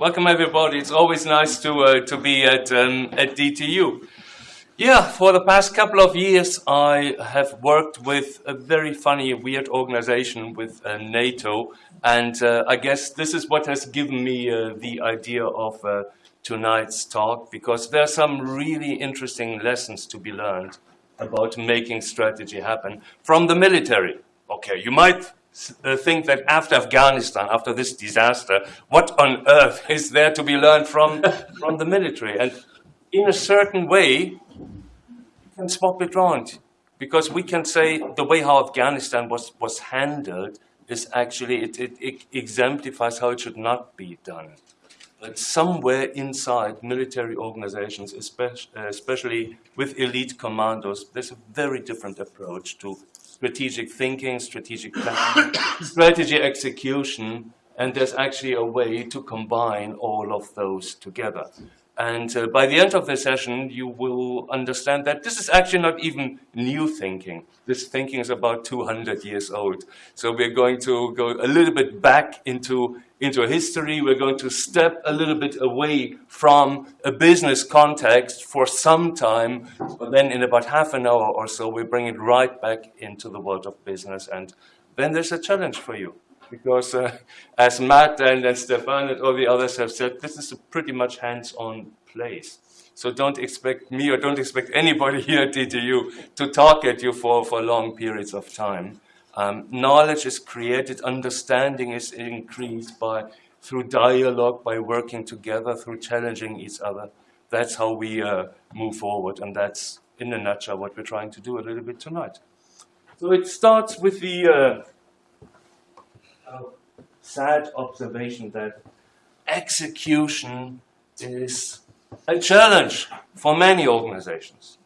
Welcome everybody. It's always nice to uh, to be at um, at DTU. Yeah, for the past couple of years, I have worked with a very funny, weird organization with uh, NATO, and uh, I guess this is what has given me uh, the idea of uh, tonight's talk, because there are some really interesting lessons to be learned about making strategy happen from the military. Okay, you might Uh, think that after Afghanistan, after this disaster, what on earth is there to be learned from, from the military? And in a certain way, you can swap it around. Because we can say the way how Afghanistan was, was handled is actually, it, it, it exemplifies how it should not be done. But somewhere inside military organizations, especially, uh, especially with elite commandos, there's a very different approach to strategic thinking, strategic planning, strategy execution, and there's actually a way to combine all of those together. And uh, by the end of the session, you will understand that this is actually not even new thinking. This thinking is about 200 years old. So we're going to go a little bit back into into history. We're going to step a little bit away from a business context for some time, but then in about half an hour or so, we bring it right back into the world of business. And then there's a challenge for you. Because uh, as Matt and, and Stefan and all the others have said, this is a pretty much hands-on place. So don't expect me or don't expect anybody here at DTU to talk at you for, for long periods of time. Um, knowledge is created, understanding is increased by through dialogue, by working together, through challenging each other. That's how we uh, move forward, and that's, in a nutshell, what we're trying to do a little bit tonight. So it starts with the uh, uh, sad observation that execution is a challenge for many organizations.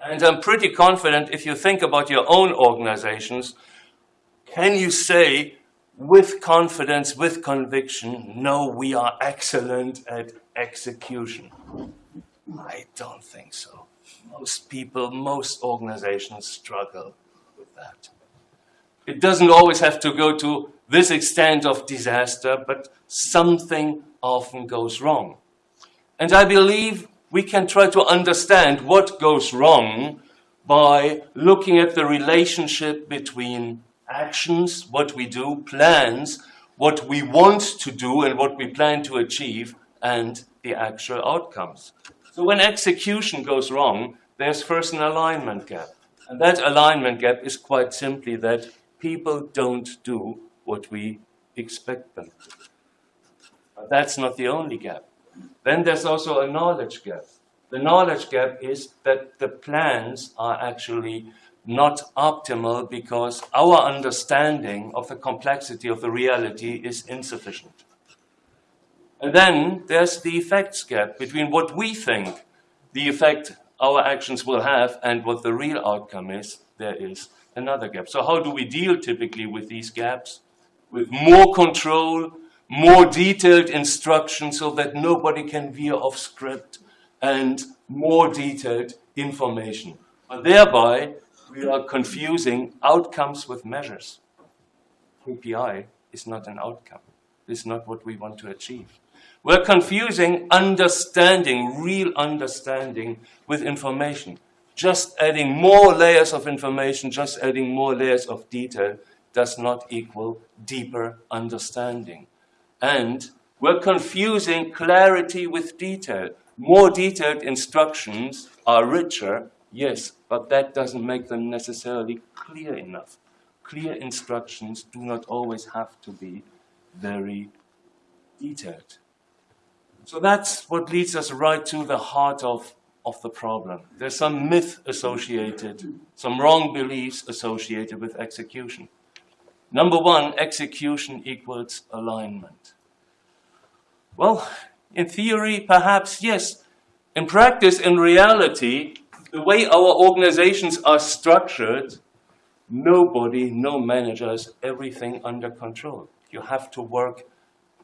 And I'm pretty confident if you think about your own organizations, can you say with confidence, with conviction, no, we are excellent at execution? I don't think so. Most people, most organizations struggle with that. It doesn't always have to go to this extent of disaster, but something often goes wrong. And I believe we can try to understand what goes wrong by looking at the relationship between actions, what we do, plans, what we want to do and what we plan to achieve, and the actual outcomes. So when execution goes wrong, there's first an alignment gap. And that alignment gap is quite simply that people don't do what we expect them to. But that's not the only gap. Then there's also a knowledge gap. The knowledge gap is that the plans are actually not optimal because our understanding of the complexity of the reality is insufficient. And then there's the effects gap between what we think the effect our actions will have and what the real outcome is. There is another gap. So how do we deal typically with these gaps? With more control, more detailed instruction so that nobody can veer off script and more detailed information. But thereby, we are confusing outcomes with measures. KPI is not an outcome. It's not what we want to achieve. We're confusing understanding, real understanding, with information. Just adding more layers of information, just adding more layers of detail does not equal deeper understanding. And we're confusing clarity with detail. More detailed instructions are richer, yes, but that doesn't make them necessarily clear enough. Clear instructions do not always have to be very detailed. So that's what leads us right to the heart of, of the problem. There's some myth associated, some wrong beliefs associated with execution. Number one, execution equals alignment. Well, in theory, perhaps yes. In practice, in reality, the way our organizations are structured, nobody, no manager has everything under control. You have to work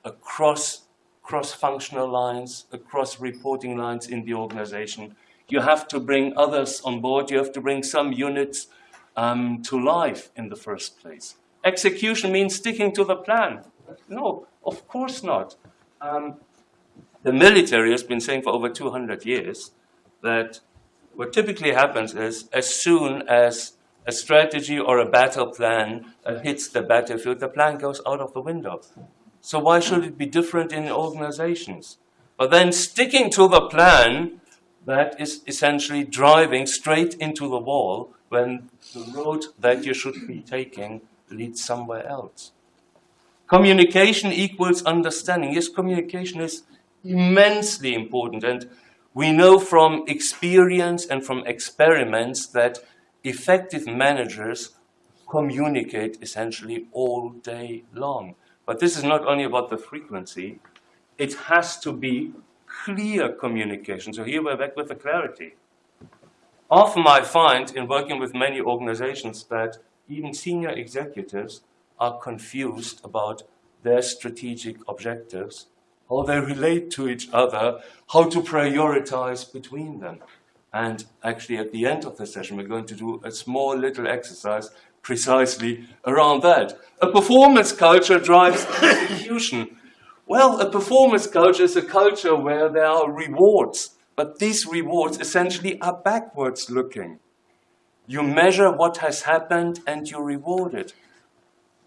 across cross-functional lines, across reporting lines in the organization. You have to bring others on board. You have to bring some units um, to life in the first place. Execution means sticking to the plan. No, of course not. Um, the military has been saying for over 200 years that what typically happens is as soon as a strategy or a battle plan uh, hits the battlefield, the plan goes out of the window. So why should it be different in organizations? But then sticking to the plan, that is essentially driving straight into the wall when the road that you should be taking leads somewhere else. Communication equals understanding. Yes, communication is immensely important. And we know from experience and from experiments that effective managers communicate essentially all day long. But this is not only about the frequency, it has to be clear communication. So here we're back with the clarity. Often I find in working with many organizations that even senior executives are confused about their strategic objectives, how they relate to each other, how to prioritize between them. And actually at the end of the session, we're going to do a small little exercise precisely around that. A performance culture drives execution. Well, a performance culture is a culture where there are rewards but these rewards essentially are backwards looking. You measure what has happened and you reward it.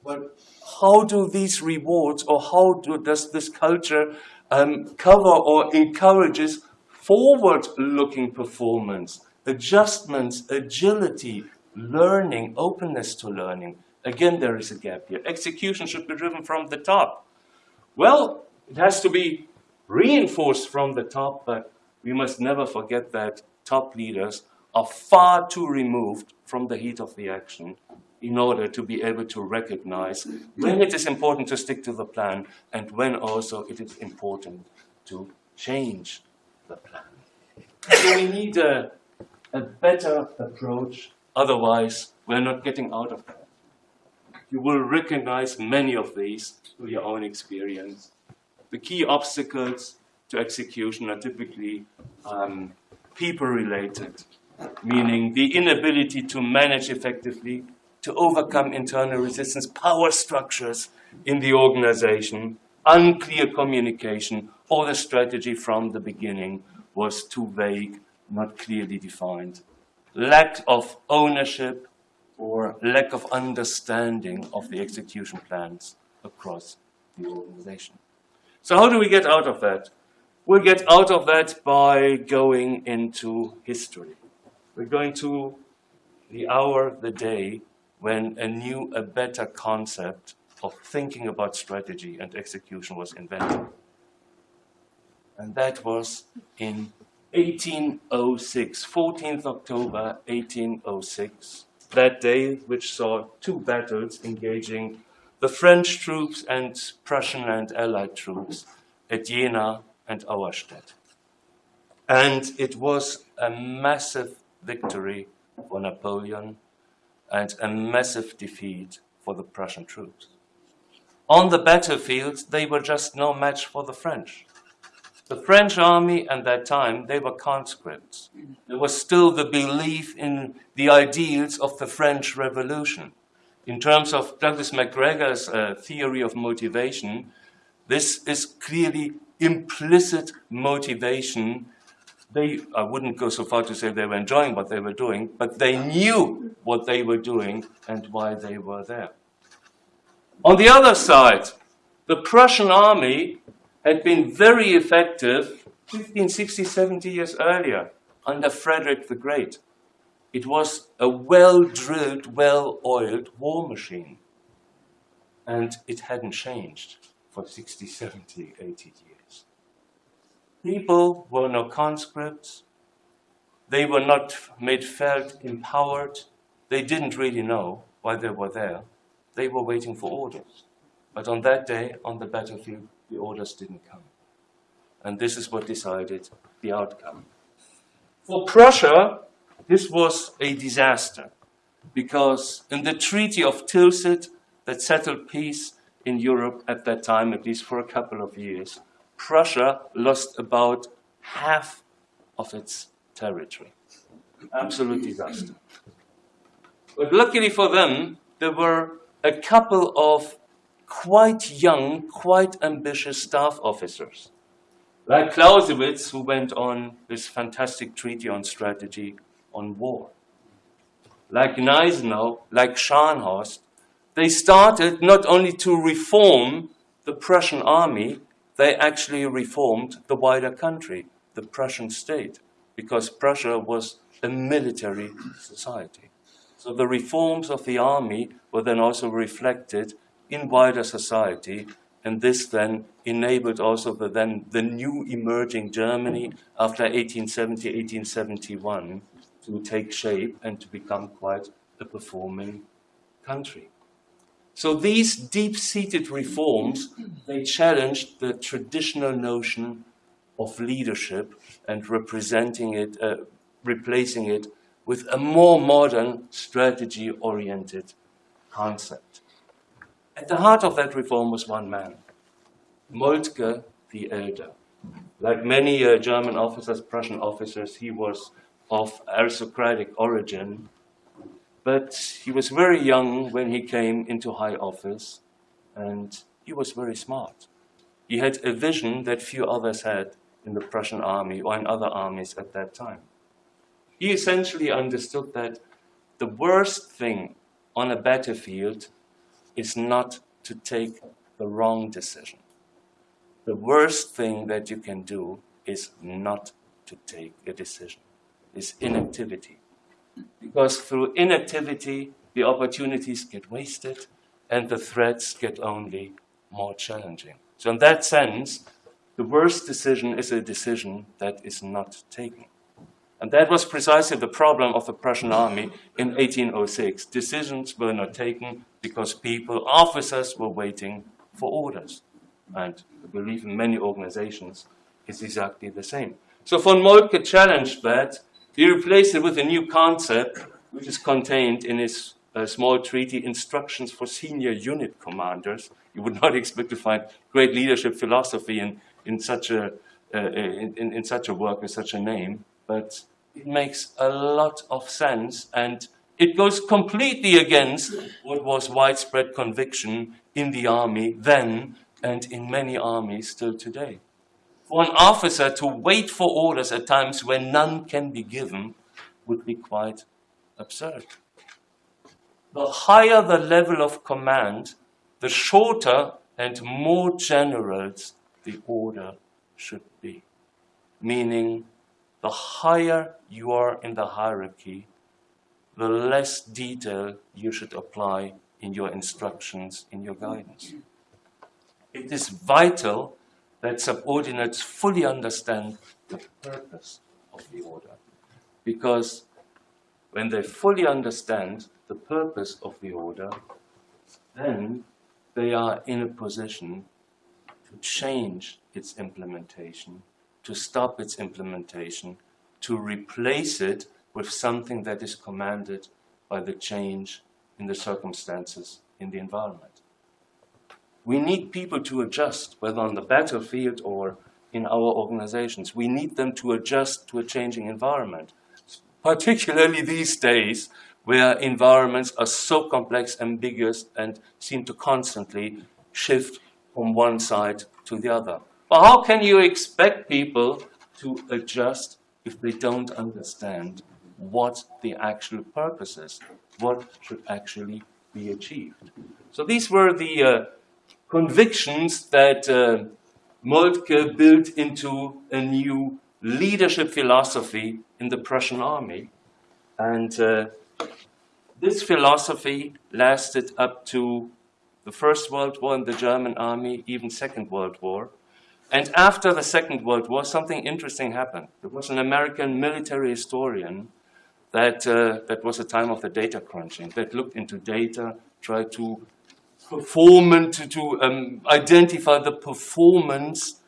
But how do these rewards or how do, does this culture um, cover or encourages forward-looking performance, adjustments, agility, learning, openness to learning? Again, there is a gap here. Execution should be driven from the top. Well, it has to be reinforced from the top, but we must never forget that top leaders are far too removed from the heat of the action in order to be able to recognize when it is important to stick to the plan and when also it is important to change the plan. So we need a, a better approach, otherwise we're not getting out of that. You will recognize many of these through your own experience. The key obstacles to execution are typically um, people-related, meaning the inability to manage effectively, to overcome internal resistance, power structures in the organization, unclear communication, or the strategy from the beginning was too vague, not clearly defined. Lack of ownership or lack of understanding of the execution plans across the organization. So how do we get out of that? We'll get out of that by going into history. We're going to the hour, the day, when a new, a better concept of thinking about strategy and execution was invented. And that was in 1806, 14th October 1806, that day which saw two battles engaging the French troops and Prussian and Allied troops at Jena and Auerstedt. And it was a massive victory for Napoleon and a massive defeat for the Prussian troops. On the battlefield, they were just no match for the French. The French army at that time, they were conscripts. There was still the belief in the ideals of the French Revolution. In terms of Douglas McGregor's uh, theory of motivation, this is clearly implicit motivation. They, I wouldn't go so far to say they were enjoying what they were doing, but they knew what they were doing and why they were there. On the other side, the Prussian army had been very effective 15, 60, 70 years earlier under Frederick the Great. It was a well-drilled, well-oiled war machine. And it hadn't changed for 60, 70, 80 years. People were no conscripts. They were not made felt empowered. They didn't really know why they were there. They were waiting for orders. But on that day, on the battlefield, the orders didn't come. And this is what decided the outcome. For Prussia, this was a disaster because in the Treaty of Tilsit that settled peace in Europe at that time, at least for a couple of years, Prussia lost about half of its territory. Absolute disaster. But luckily for them, there were a couple of quite young, quite ambitious staff officers, like Clausewitz, who went on this fantastic treaty on strategy on war. Like Gneisenau, like Scharnhorst, they started not only to reform the Prussian army, they actually reformed the wider country, the Prussian state, because Prussia was a military society. So the reforms of the army were then also reflected in wider society, and this then enabled also the then the new emerging Germany after 1870, 1871 to take shape and to become quite a performing country. So these deep-seated reforms, they challenged the traditional notion of leadership and representing it, uh, replacing it with a more modern strategy-oriented concept. At the heart of that reform was one man, Moltke the Elder. Like many uh, German officers, Prussian officers, he was of aristocratic origin, but he was very young when he came into high office, and he was very smart. He had a vision that few others had in the Prussian army or in other armies at that time. He essentially understood that the worst thing on a battlefield is not to take the wrong decision. The worst thing that you can do is not to take a decision, is inactivity. Because through inactivity, the opportunities get wasted and the threats get only more challenging. So in that sense, the worst decision is a decision that is not taken. And that was precisely the problem of the Prussian army in 1806. Decisions were not taken because people, officers, were waiting for orders. And I believe in many organizations it's exactly the same. So von Moltke challenged that. He replaced it with a new concept, which is contained in his uh, small treaty, Instructions for Senior Unit Commanders. You would not expect to find great leadership philosophy in, in, such, a, uh, in, in such a work with such a name but it makes a lot of sense and it goes completely against what was widespread conviction in the army then and in many armies still today. An officer to wait for orders at times when none can be given would be quite absurd. The higher the level of command, the shorter and more general the order should be, meaning the higher you are in the hierarchy, the less detail you should apply in your instructions, in your guidance. It is vital that subordinates fully understand the purpose of the order. Because when they fully understand the purpose of the order, then they are in a position to change its implementation to stop its implementation, to replace it with something that is commanded by the change in the circumstances in the environment. We need people to adjust, whether on the battlefield or in our organizations. We need them to adjust to a changing environment, particularly these days where environments are so complex, ambiguous, and seem to constantly shift from one side to the other. But how can you expect people to adjust if they don't understand what the actual purpose is, what should actually be achieved? So these were the uh, convictions that uh, Moltke built into a new leadership philosophy in the Prussian army. And uh, this philosophy lasted up to the First World War in the German army, even Second World War. And after the Second World War, something interesting happened. There was an American military historian that, uh, that was a time of the data crunching, that looked into data, tried to perform and to, to um, identify the performance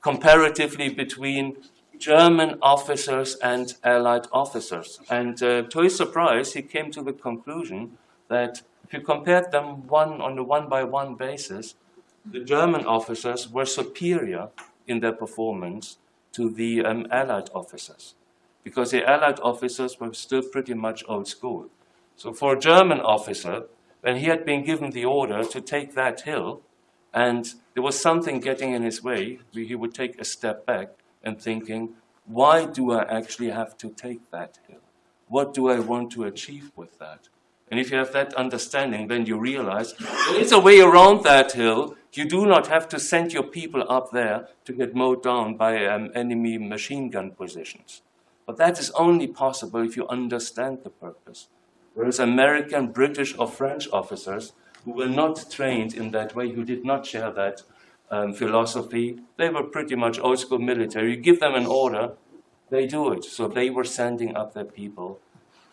comparatively between German officers and Allied officers. And uh, to his surprise, he came to the conclusion that if you compared them one on a one-by-one -one basis, the German officers were superior in their performance to the um, Allied officers because the Allied officers were still pretty much old school. So for a German officer, when he had been given the order to take that hill, and there was something getting in his way, he would take a step back and thinking, why do I actually have to take that hill? What do I want to achieve with that? And if you have that understanding, then you realize there is a way around that hill. You do not have to send your people up there to get mowed down by um, enemy machine gun positions. But that is only possible if you understand the purpose. Whereas American, British, or French officers who were not trained in that way, who did not share that um, philosophy, they were pretty much old school military. You give them an order, they do it. So they were sending up their people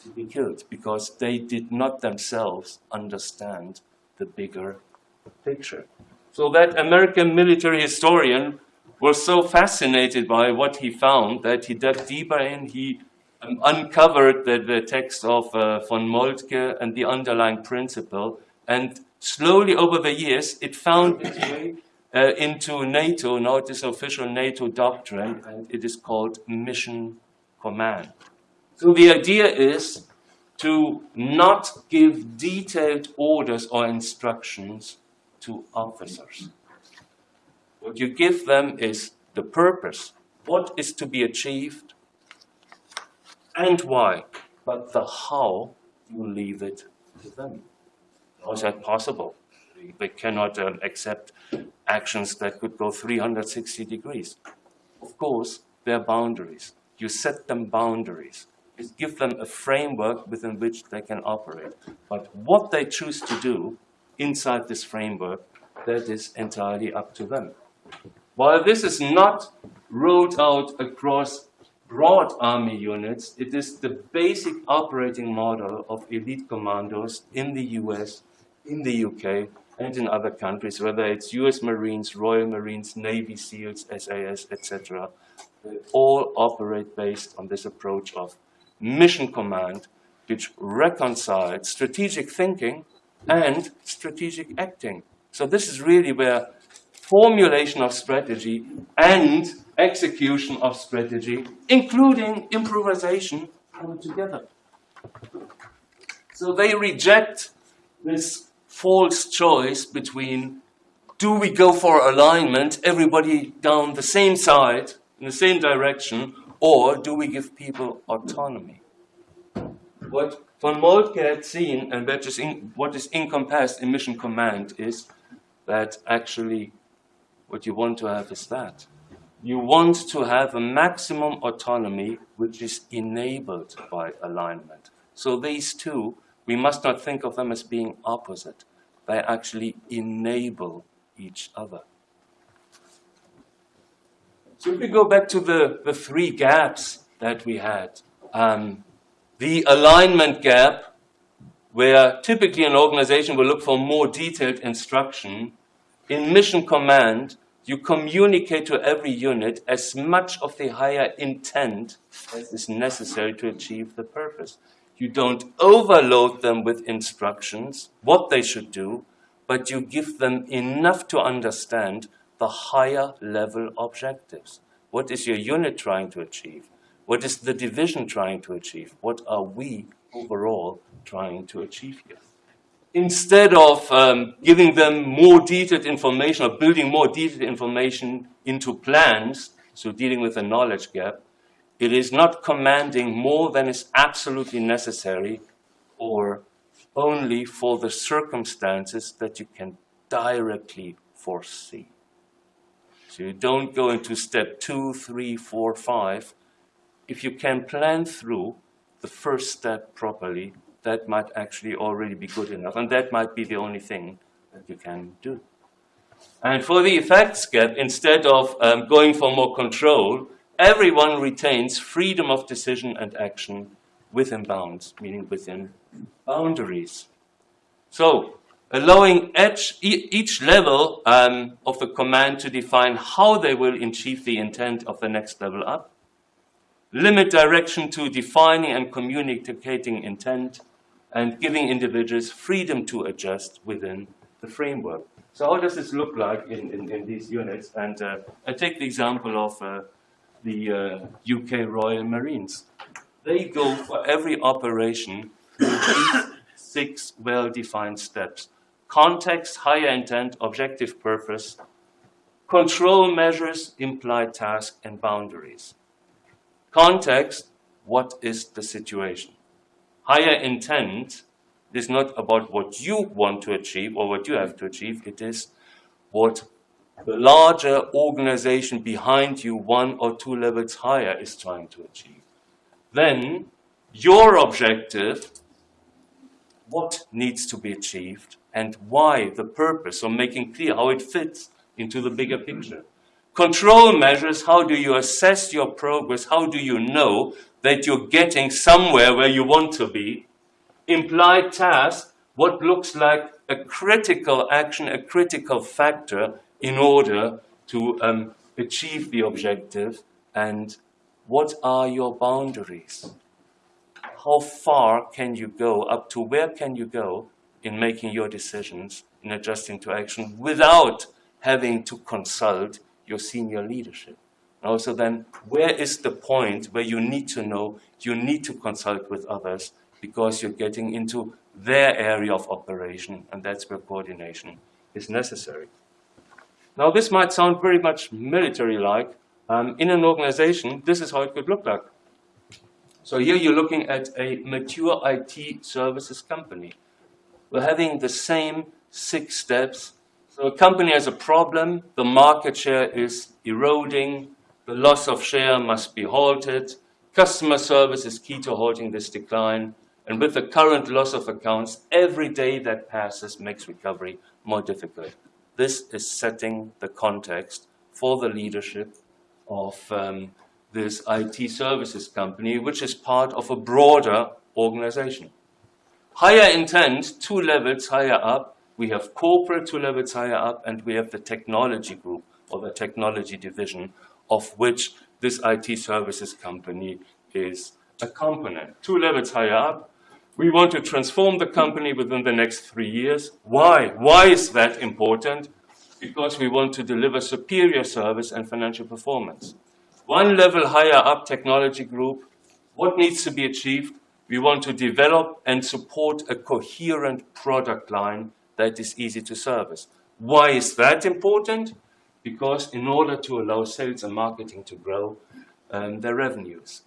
to be killed because they did not themselves understand the bigger picture. So that American military historian was so fascinated by what he found that he dug deeper in, he um, uncovered the, the, text of uh, von Moltke and the underlying principle, and slowly over the years it found its way uh, into NATO, now it is official NATO doctrine, and it is called mission command. So the idea is to not give detailed orders or instructions to officers. What you give them is the purpose, what is to be achieved, and why. But the how, you leave it to them. How is that possible? They cannot um, accept actions that could go 360 degrees. Of course, there are boundaries. You set them boundaries is give them a framework within which they can operate. But what they choose to do inside this framework, that is entirely up to them. While this is not rolled out across broad army units, it is the basic operating model of elite commandos in the US, in the UK, and in other countries, whether it's US Marines, Royal Marines, Navy SEALs, SAS, etc. They all operate based on this approach of mission command which reconciles strategic thinking and strategic acting. So this is really where formulation of strategy and execution of strategy, including improvisation, come together. So they reject this false choice between do we go for alignment, everybody down the same side, in the same direction, or do we give people autonomy? What von Moltke had seen, and that is what is encompassed in mission command, is that actually what you want to have is that. You want to have a maximum autonomy which is enabled by alignment. So these two, we must not think of them as being opposite. They actually enable each other. So if we go back to the, the three gaps that we had, um, the alignment gap, where typically an organization will look for more detailed instruction, in mission command, you communicate to every unit as much of the higher intent as is necessary to achieve the purpose. You don't overload them with instructions, what they should do, but you give them enough to understand the higher level objectives. What is your unit trying to achieve? What is the division trying to achieve? What are we overall trying to achieve here? Instead of um, giving them more detailed information or building more detailed information into plans, so dealing with the knowledge gap, it is not commanding more than is absolutely necessary or only for the circumstances that you can directly foresee. So you don't go into step two, three, four, five. If you can plan through the first step properly, that might actually already be good enough. And that might be the only thing that you can do. And for the effects gap, instead of um, going for more control, everyone retains freedom of decision and action within bounds, meaning within boundaries. So allowing each, each level um, of the command to define how they will achieve the intent of the next level up, limit direction to defining and communicating intent, and giving individuals freedom to adjust within the framework. So how does this look like in, in, in these units? And uh, I take the example of uh, the uh, UK Royal Marines. They go for every operation six well-defined steps. Context, higher intent, objective purpose, control measures, implied task, and boundaries. Context, what is the situation? Higher intent is not about what you want to achieve or what you have to achieve. It is what the larger organization behind you, one or two levels higher, is trying to achieve. Then your objective, what needs to be achieved and why, the purpose, or making clear how it fits into the bigger picture. Control measures, how do you assess your progress? How do you know that you're getting somewhere where you want to be? Implied task, what looks like a critical action, a critical factor in order to um, achieve the objective and what are your boundaries? How far can you go, up to where can you go in making your decisions, in adjusting to action without having to consult your senior leadership? And also then, where is the point where you need to know, you need to consult with others because you're getting into their area of operation and that's where coordination is necessary. Now this might sound very much military-like. Um, in an organization, this is how it could look like. So here you're looking at a mature IT services company. We're having the same six steps. So a company has a problem, the market share is eroding, the loss of share must be halted, customer service is key to halting this decline, and with the current loss of accounts, every day that passes makes recovery more difficult. This is setting the context for the leadership of um, this IT services company, which is part of a broader organization. Higher intent, two levels higher up, we have corporate two levels higher up, and we have the technology group or the technology division of which this IT services company is a component. Two levels higher up, we want to transform the company within the next three years. Why? Why is that important? Because we want to deliver superior service and financial performance. One level higher up technology group, what needs to be achieved? We want to develop and support a coherent product line that is easy to service. Why is that important? Because in order to allow sales and marketing to grow um, their revenues.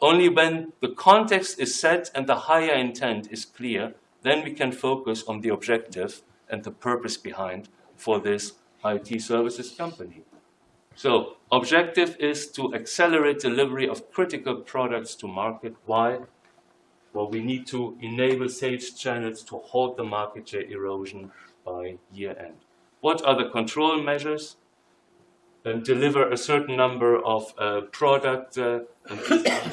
Only when the context is set and the higher intent is clear, then we can focus on the objective and the purpose behind for this IT services company. So objective is to accelerate delivery of critical products to market. Why? Well, we need to enable sales channels to halt the market share erosion by year end. What are the control measures? and deliver a certain number of uh, product uh,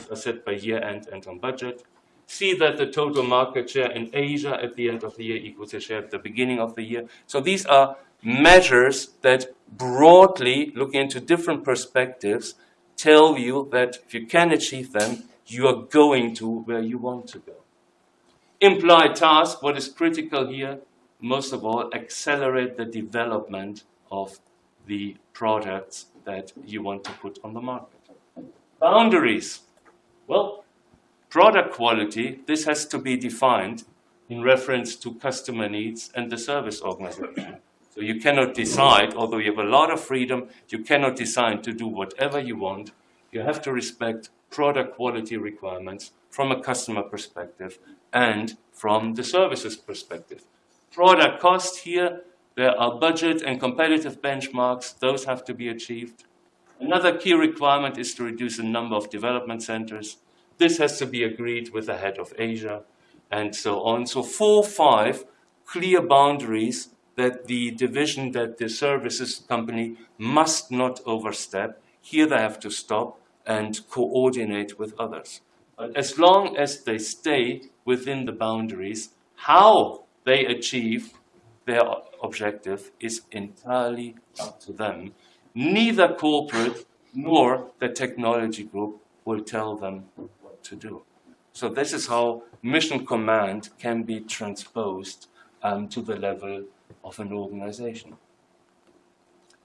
are set by year end and on budget. See that the total market share in Asia at the end of the year equals the share at the beginning of the year. So these are measures that broadly, looking into different perspectives, tell you that if you can achieve them, you are going to where you want to go. Implied task, what is critical here, most of all, accelerate the development of the products that you want to put on the market. Boundaries. Well, product quality, this has to be defined in reference to customer needs and the service organization. So you cannot decide, although you have a lot of freedom, you cannot decide to do whatever you want. You have to respect product quality requirements from a customer perspective and from the services perspective. Product cost here there are budget and competitive benchmarks. Those have to be achieved. Another key requirement is to reduce the number of development centers. This has to be agreed with the head of Asia and so on. So four, five clear boundaries that the division that the services company must not overstep. Here they have to stop and coordinate with others. As long as they stay within the boundaries, how they achieve their objective is entirely up to them. Neither corporate nor the technology group will tell them what to do. So this is how mission command can be transposed um, to the level of an organization.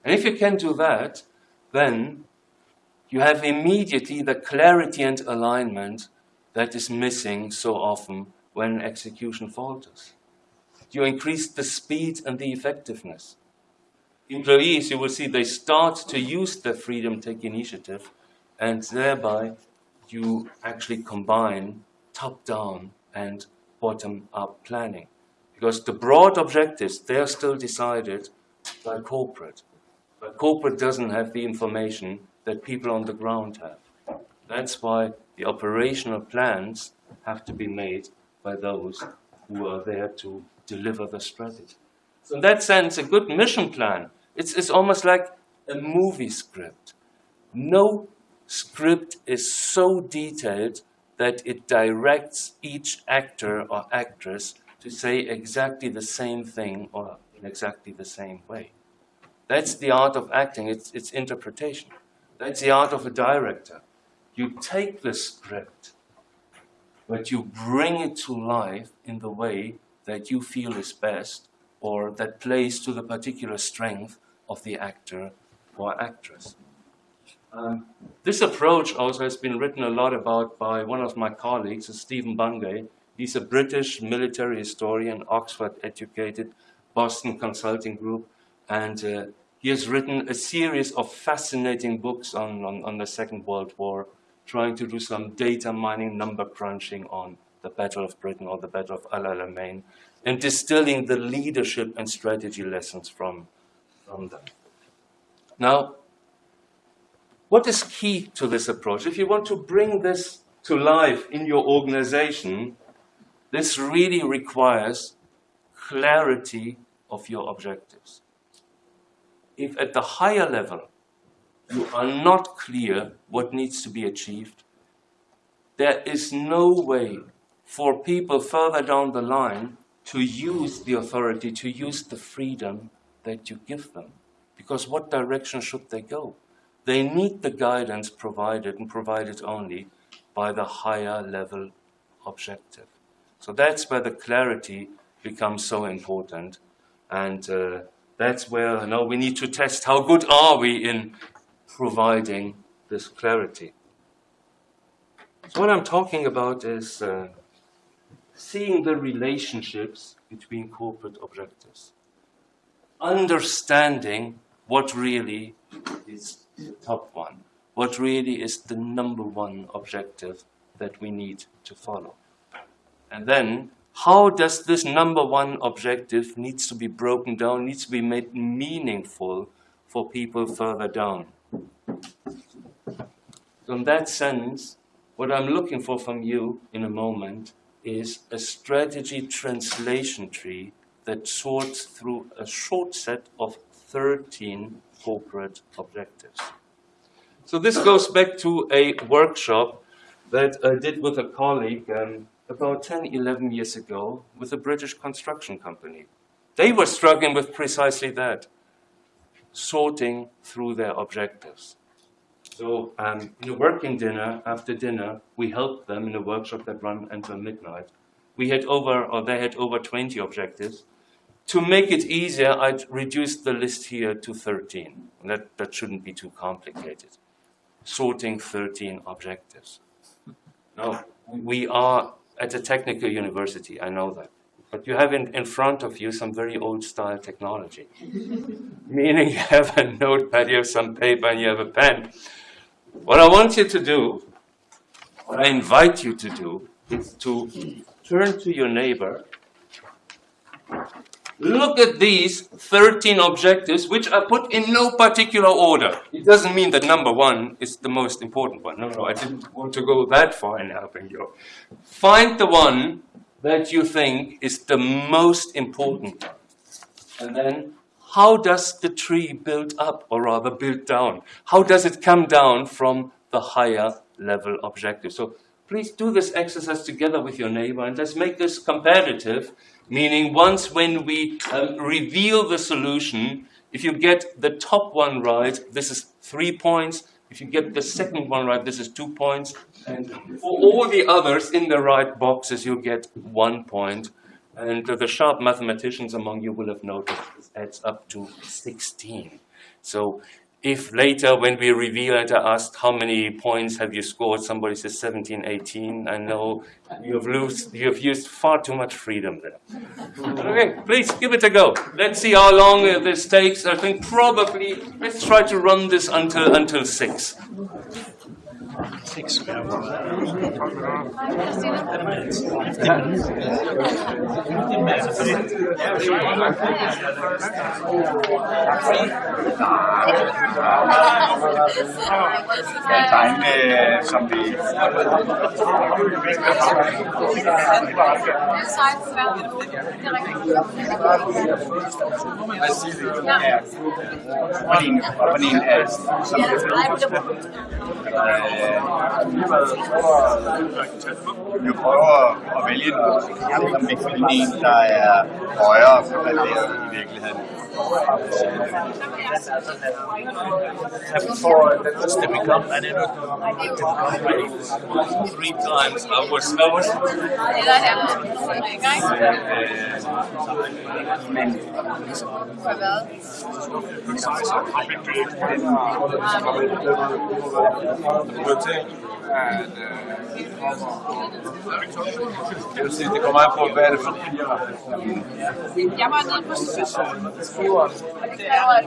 And if you can do that, then you have immediately the clarity and alignment that is missing so often when execution falters. You increase the speed and the effectiveness. Employees, you will see, they start to use their freedom, take initiative, and thereby you actually combine top-down and bottom-up planning. Because the broad objectives, they are still decided by corporate. But corporate doesn't have the information that people on the ground have. That's why the operational plans have to be made by those who are there to deliver the strategy. So in that sense, a good mission plan, it's, it's almost like a movie script. No script is so detailed that it directs each actor or actress to say exactly the same thing or in exactly the same way. That's the art of acting, it's, it's interpretation. That's the art of a director. You take the script, but you bring it to life in the way that you feel is best or that plays to the particular strength of the actor or actress. Um, this approach also has been written a lot about by one of my colleagues, Stephen Bungay. He's a British military historian, Oxford educated, Boston Consulting Group, and uh, he has written a series of fascinating books on, on, on, the Second World War, trying to do some data mining, number crunching on the Battle of Britain or the Battle of El Alamein, and distilling the leadership and strategy lessons from, from them. Now, what is key to this approach? If you want to bring this to life in your organization, this really requires clarity of your objectives. If at the higher level you are not clear what needs to be achieved, there is no way for people further down the line to use the authority, to use the freedom that you give them. Because what direction should they go? They need the guidance provided and provided only by the higher level objective. So that's where the clarity becomes so important. And uh, that's where you know, we need to test how good are we in providing this clarity. So what I'm talking about is uh, seeing the relationships between corporate objectives, understanding what really is the top one, what really is the number one objective that we need to follow. And then, how does this number one objective needs to be broken down, needs to be made meaningful for people further down? So in that sense, what I'm looking for from you in a moment is a strategy translation tree that sorts through a short set of 13 corporate objectives. So this goes back to a workshop that I did with a colleague um, about 10, 11 years ago with a British construction company. They were struggling with precisely that, sorting through their objectives. So um, in a working dinner, after dinner, we helped them in a workshop that ran until midnight. We had over, or they had over 20 objectives. To make it easier, I reduced the list here to 13. That, that shouldn't be too complicated. Sorting 13 objectives. Now, we are at a technical university, I know that. But you have in, in front of you some very old style technology. Meaning you have a notepad, you have some paper, and you have a pen. What I want you to do, what I invite you to do, is to turn to your neighbor Look at these 13 objectives, which are put in no particular order. It doesn't mean that number one is the most important one. No, no, I didn't want to go that far in helping you. Find the one that you think is the most important. And then, how does the tree build up, or rather build down? How does it come down from the higher level objective? So please do this exercise together with your neighbor and let's make this competitive Meaning once when we um, reveal the solution, if you get the top one right, this is three points. If you get the second one right, this is two points. And for all the others in the right boxes, you get one point. And the sharp mathematicians among you will have noticed this adds up to 16. So if later when we reveal it, I asked how many points have you scored, somebody says 17, 18, I know you've, lose, you've used far too much freedom there. okay, please give it a go. Let's see how long this takes. I think probably, let's try to run this until, until 6. Six Ja, tegne, som vi... Hvad siger du? Ja. Og din, og din, som vi prøver at vælge en, som vi kan en, der er højere på den i virkeligheden. Before stepping up, I didn't three times. I was, I was. jeg vil sige, det kommer an på, hvad er det for. Jeg var nede på Ja, er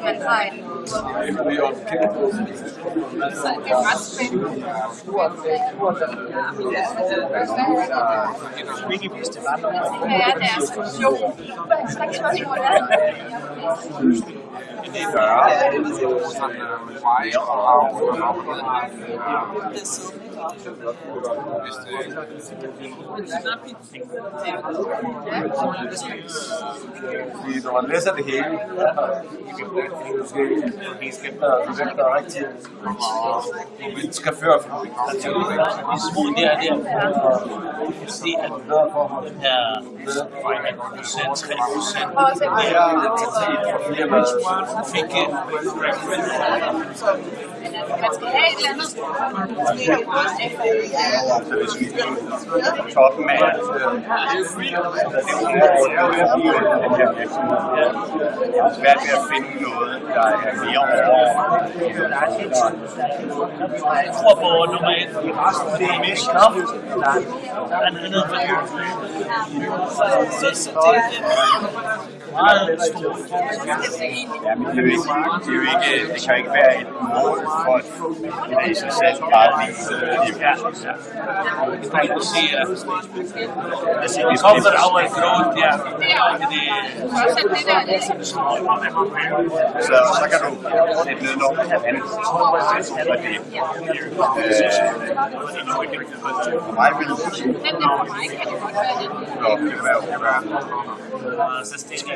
Fordi når man læser det hele, måske skæfter og forventer rigtig chauffør. Altså, hvis vi der er der, og se, at bedre forhold er bedre 1%, 3%, mere identitet for flere mennesker. Fik en reference man skal have et eller andet. Så hvis vi toppen af svært ved at finde noget, der er mere over. Jeg tror på nummer et. Det er mest kraft. Han er nede Så det er meget. Ja, men det er jo ikke, det, er jo ikke, det kan jo ikke være et mål for at det i sig selv bare vise liv. Ja. Jeg kan se, at det kommer af en grund, ja. Så, så kan du sætte ned noget andet for det. For mig vil det være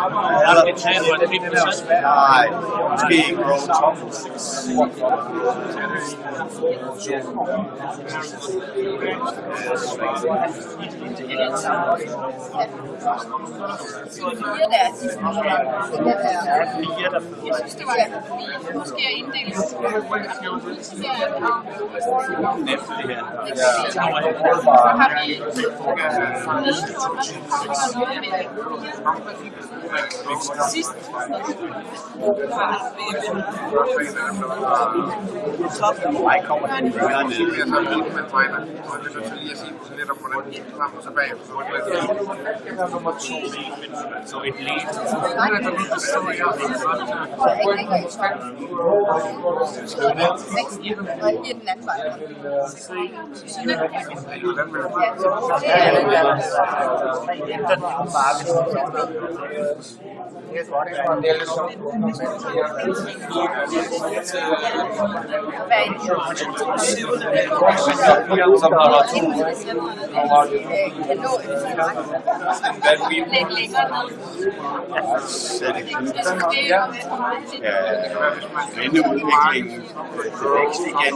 Er der Nej, måske ikke Road Top. Jeg synes, det var måske at inddele. Næste det her. Har vi med, og har vi Sidst var jeg kommer til at gøre det. Jeg er enig med mig, og jeg vil lige at sige lidt om, hvordan vi gik frem og tilbage. Nummer 10. Så et læn. I den anden vej. Hvordan vil du? Den Yes, what is on the list of Then we ja. Vendeudviklingen. Vækst igen.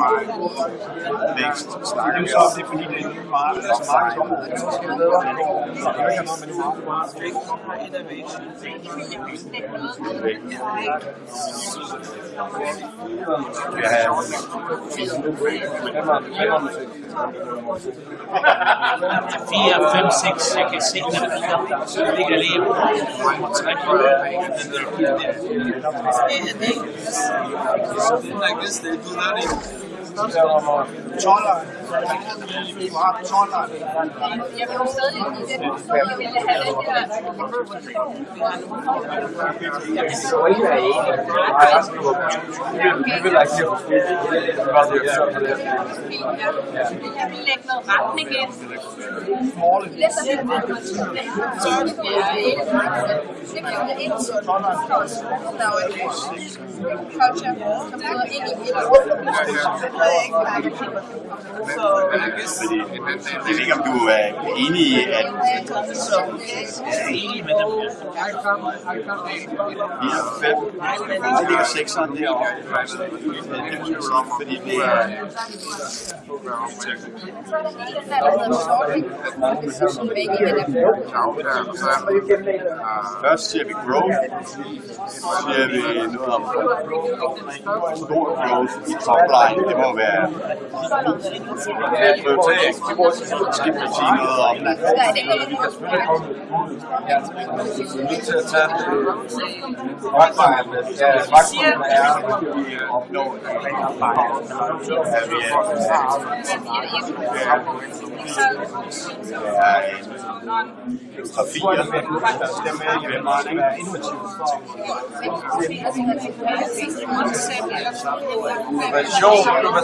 Vækst snakker vi om. Det er fordi, det er nye markedsområde. Det er ikke noget med nye markedsområde. Innovation. 4, 5, 6, jeg kan se, at det ligger lige på 3 like this, they do that in Jeg vil jo stadig i den jeg ville have den der Jeg vil lægge noget retning ind. Lidt så det så det bliver ikke det bliver det ind der er jo en culture som hedder ind i et rum. Det ved jeg ikke, hvad jeg kan Fordi, jeg ved ikke, om du er enig i, at Jeg er enig med dem. 4 og 5, så ligger 6'eren derovre. Fordi det er Så er der hele den der, der hedder sorting, som er ikke i den der Først siger vi growth, så siger vi noget om stor growth i topline. Det må være en prioritering. Skal vi sige noget om det? Der er det ikke Opnå at vi er en trafier. innovation, Visioner, man det kan godt være, at det er der er ligesom her og nu, short executions, der er her og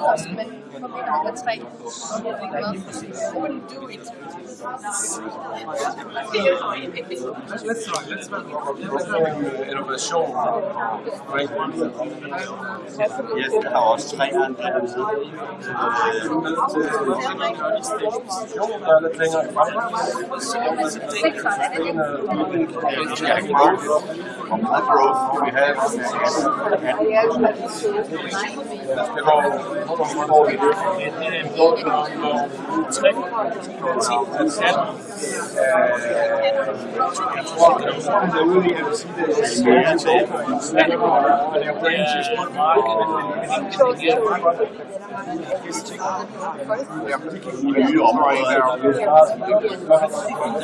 Ja. Man, man søger. Men forbinder der tre. Wouldn't do it. Innovation. Yes, der også tre andre hernede. Der lidt længere frem. Sekseren, det ikke? Øh, skal have growth. Hvor meget growth kan vi have? Det går, hvor går vi det? Jeg tror, det sådan, der ude i, at sige, det skære til. Og det på en tidspunkt Nye områder. Jeg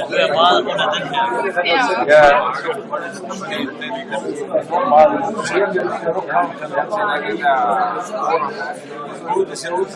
hører meget under den her. Ja. Det ser ud til, at de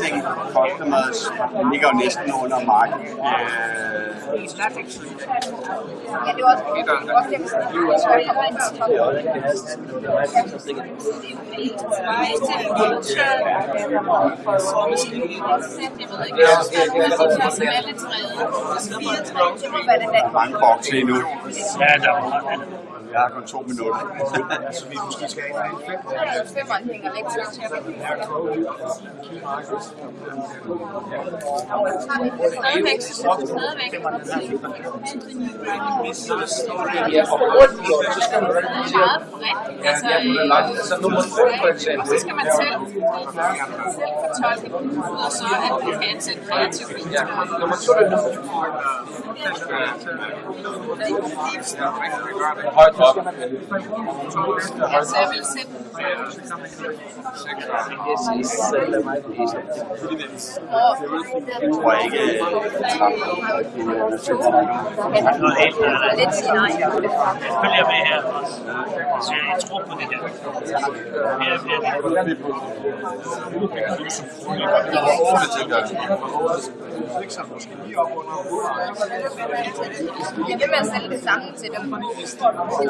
til, at de har en eller anden marked. Ja. Market share by 20%. Top like by 80%. Sting customers ligger jo næsten under marken. Øh, Ja, det var også det var også det, hvis jeg kommer ind til toppen. Det må være den der. mange bokse endnu. Ja, der var Jeg har kun to minutter. Så vi måske skal have en Femmeren hænger væk til. Stadigvæk, stadigvæk. Meget bredt. Altså, Så nummer to for eksempel. så skal man selv, selv fortolke, og så at man kan ansætte kreativt. Ja, nummer to er nummer Højt op. Ja, så jeg vil sætte Jeg tror ikke, øh, noget helt andet. Lidt sige nej. Jeg følger med her. Så jeg tror på det her. Ja, ja, det Jeg vil med at sælge det samme til dem. Jeg forsøger også lidt anderledes. Ja, det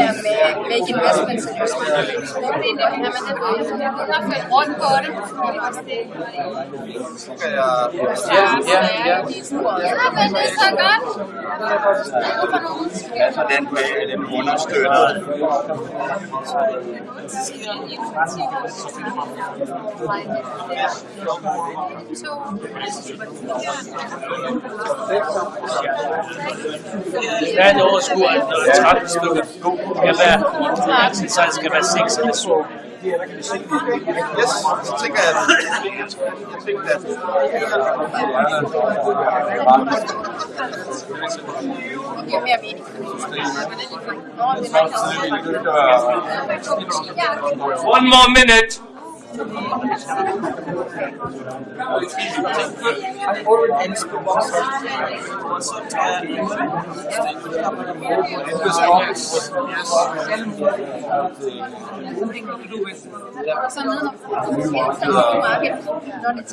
der med make investments in your rundt på det. Ja, ja, ja. Ja, men det er så godt. altså den med den understøtter. Der er et overskud, at når det er 13 stykker, skal være, så skal være 6 eller 7. Yes, så tænker jeg, jeg tænker, at Det giver mere mening. Nå, det er rigtigt. One more minute. I forward things to box It was box. Tell me to do with. So none of the market, not its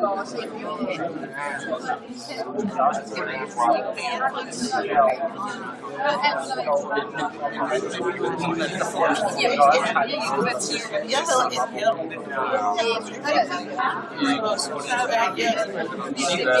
går også ind. Jeg havde et Hvis du har kommet med man kan sige, at du ikke er nødvendigt her for en fordi kan kaste tid. Og der er man kan prøve at gå hvad ciudad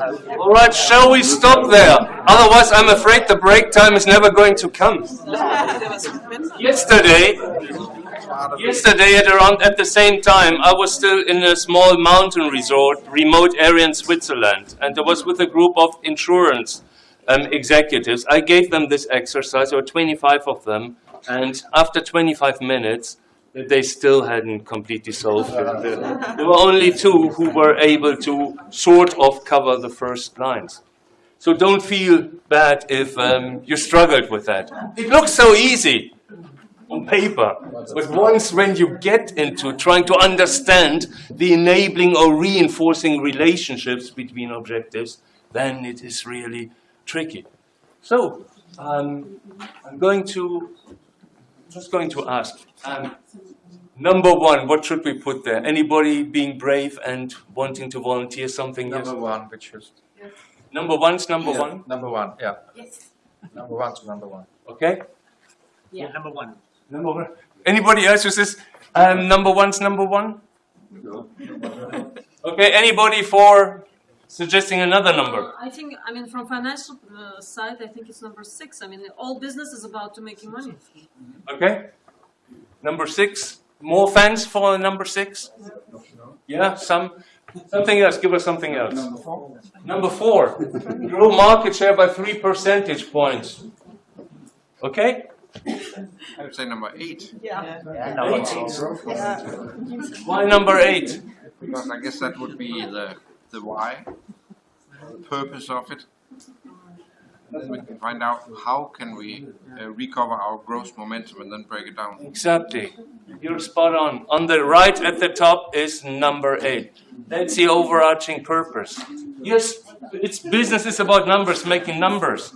All right, shall we stop there? Otherwise, I'm afraid the break time is never going to come. Yesterday, yesterday at around at the same time, I was still in a small mountain resort, remote area in Switzerland, and I was with a group of insurance um, executives. I gave them this exercise, were 25 of them, and after 25 minutes, they still hadn't completely solved it. There were only two who were able to sort of cover the first lines. So don't feel bad if um, you struggled with that. It looks so easy on paper, but once when you get into trying to understand the enabling or reinforcing relationships between objectives, then it is really tricky. So um, I'm going to just going to ask. Um, number one, what should we put there? Anybody being brave and wanting to volunteer something? Yes. number one, which is Number one's number Yeah, one. Number one, yeah. Yes. Number one to number one. Okay. Yeah, number one. Number one. Anybody else who says um, number one's number one? Okay. Anybody for suggesting another number? I think, I mean, from financial uh, side, I think it's number six. I mean, all business is about to making money. Okay. Number six. More fans for number six? Yeah. Some. Something else. Give us something else. Number four. Grow market share by three percentage points. Okay. I would say number eight, Yeah, number eight. Why number eight? because I guess that would be the, the why, the purpose of it. Then we can find out how can we uh, recover our growth momentum and then break it down. Exactly. You're spot on. On the right at the top is number eight. That's the overarching purpose. Yes, it's business is about numbers, making numbers.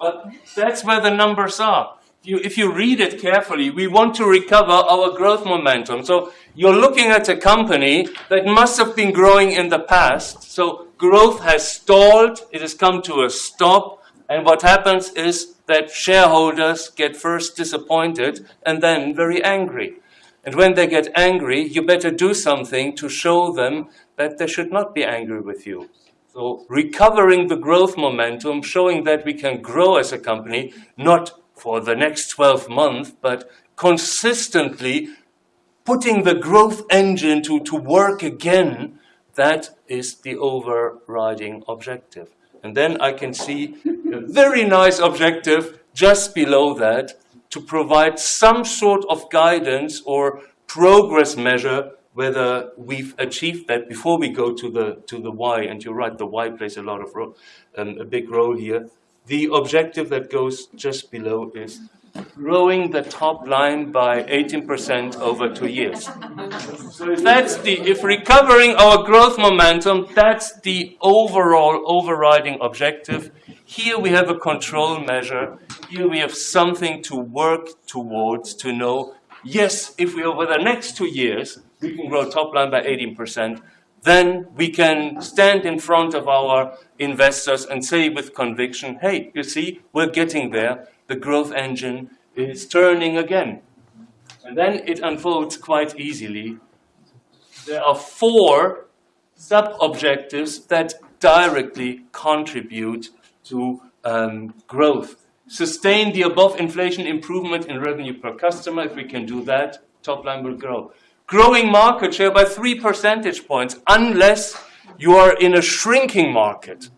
But that's where the numbers are. You, if you read it carefully, we want to recover our growth momentum. So you're looking at a company that must have been growing in the past. So growth has stalled, it has come to a stop, and what happens is that shareholders get first disappointed and then very angry. And when they get angry, you better do something to show them that they should not be angry with you. So recovering the growth momentum, showing that we can grow as a company, not for the next 12 months, but consistently putting the growth engine to, to work again, that is the overriding objective. And then I can see a very nice objective just below that to provide some sort of guidance or progress measure whether we've achieved that before we go to the to the why. And you're right, the why plays a lot of role, um, a big role here. The objective that goes just below is growing the top line by 18% over two years. So that's the, if recovering our growth momentum, that's the overall overriding objective. Here we have a control measure. Here we have something to work towards to know, yes, if we over the next two years, we can grow top line by 18%, then we can stand in front of our investors and say with conviction, hey, you see, we're getting there. The growth engine is turning again. And then it unfolds quite easily. There are four sub-objectives that directly contribute to um, growth. Sustain the above inflation improvement in revenue per customer. If we can do that, top line will grow. Growing market share by three percentage points, unless you are in a shrinking market,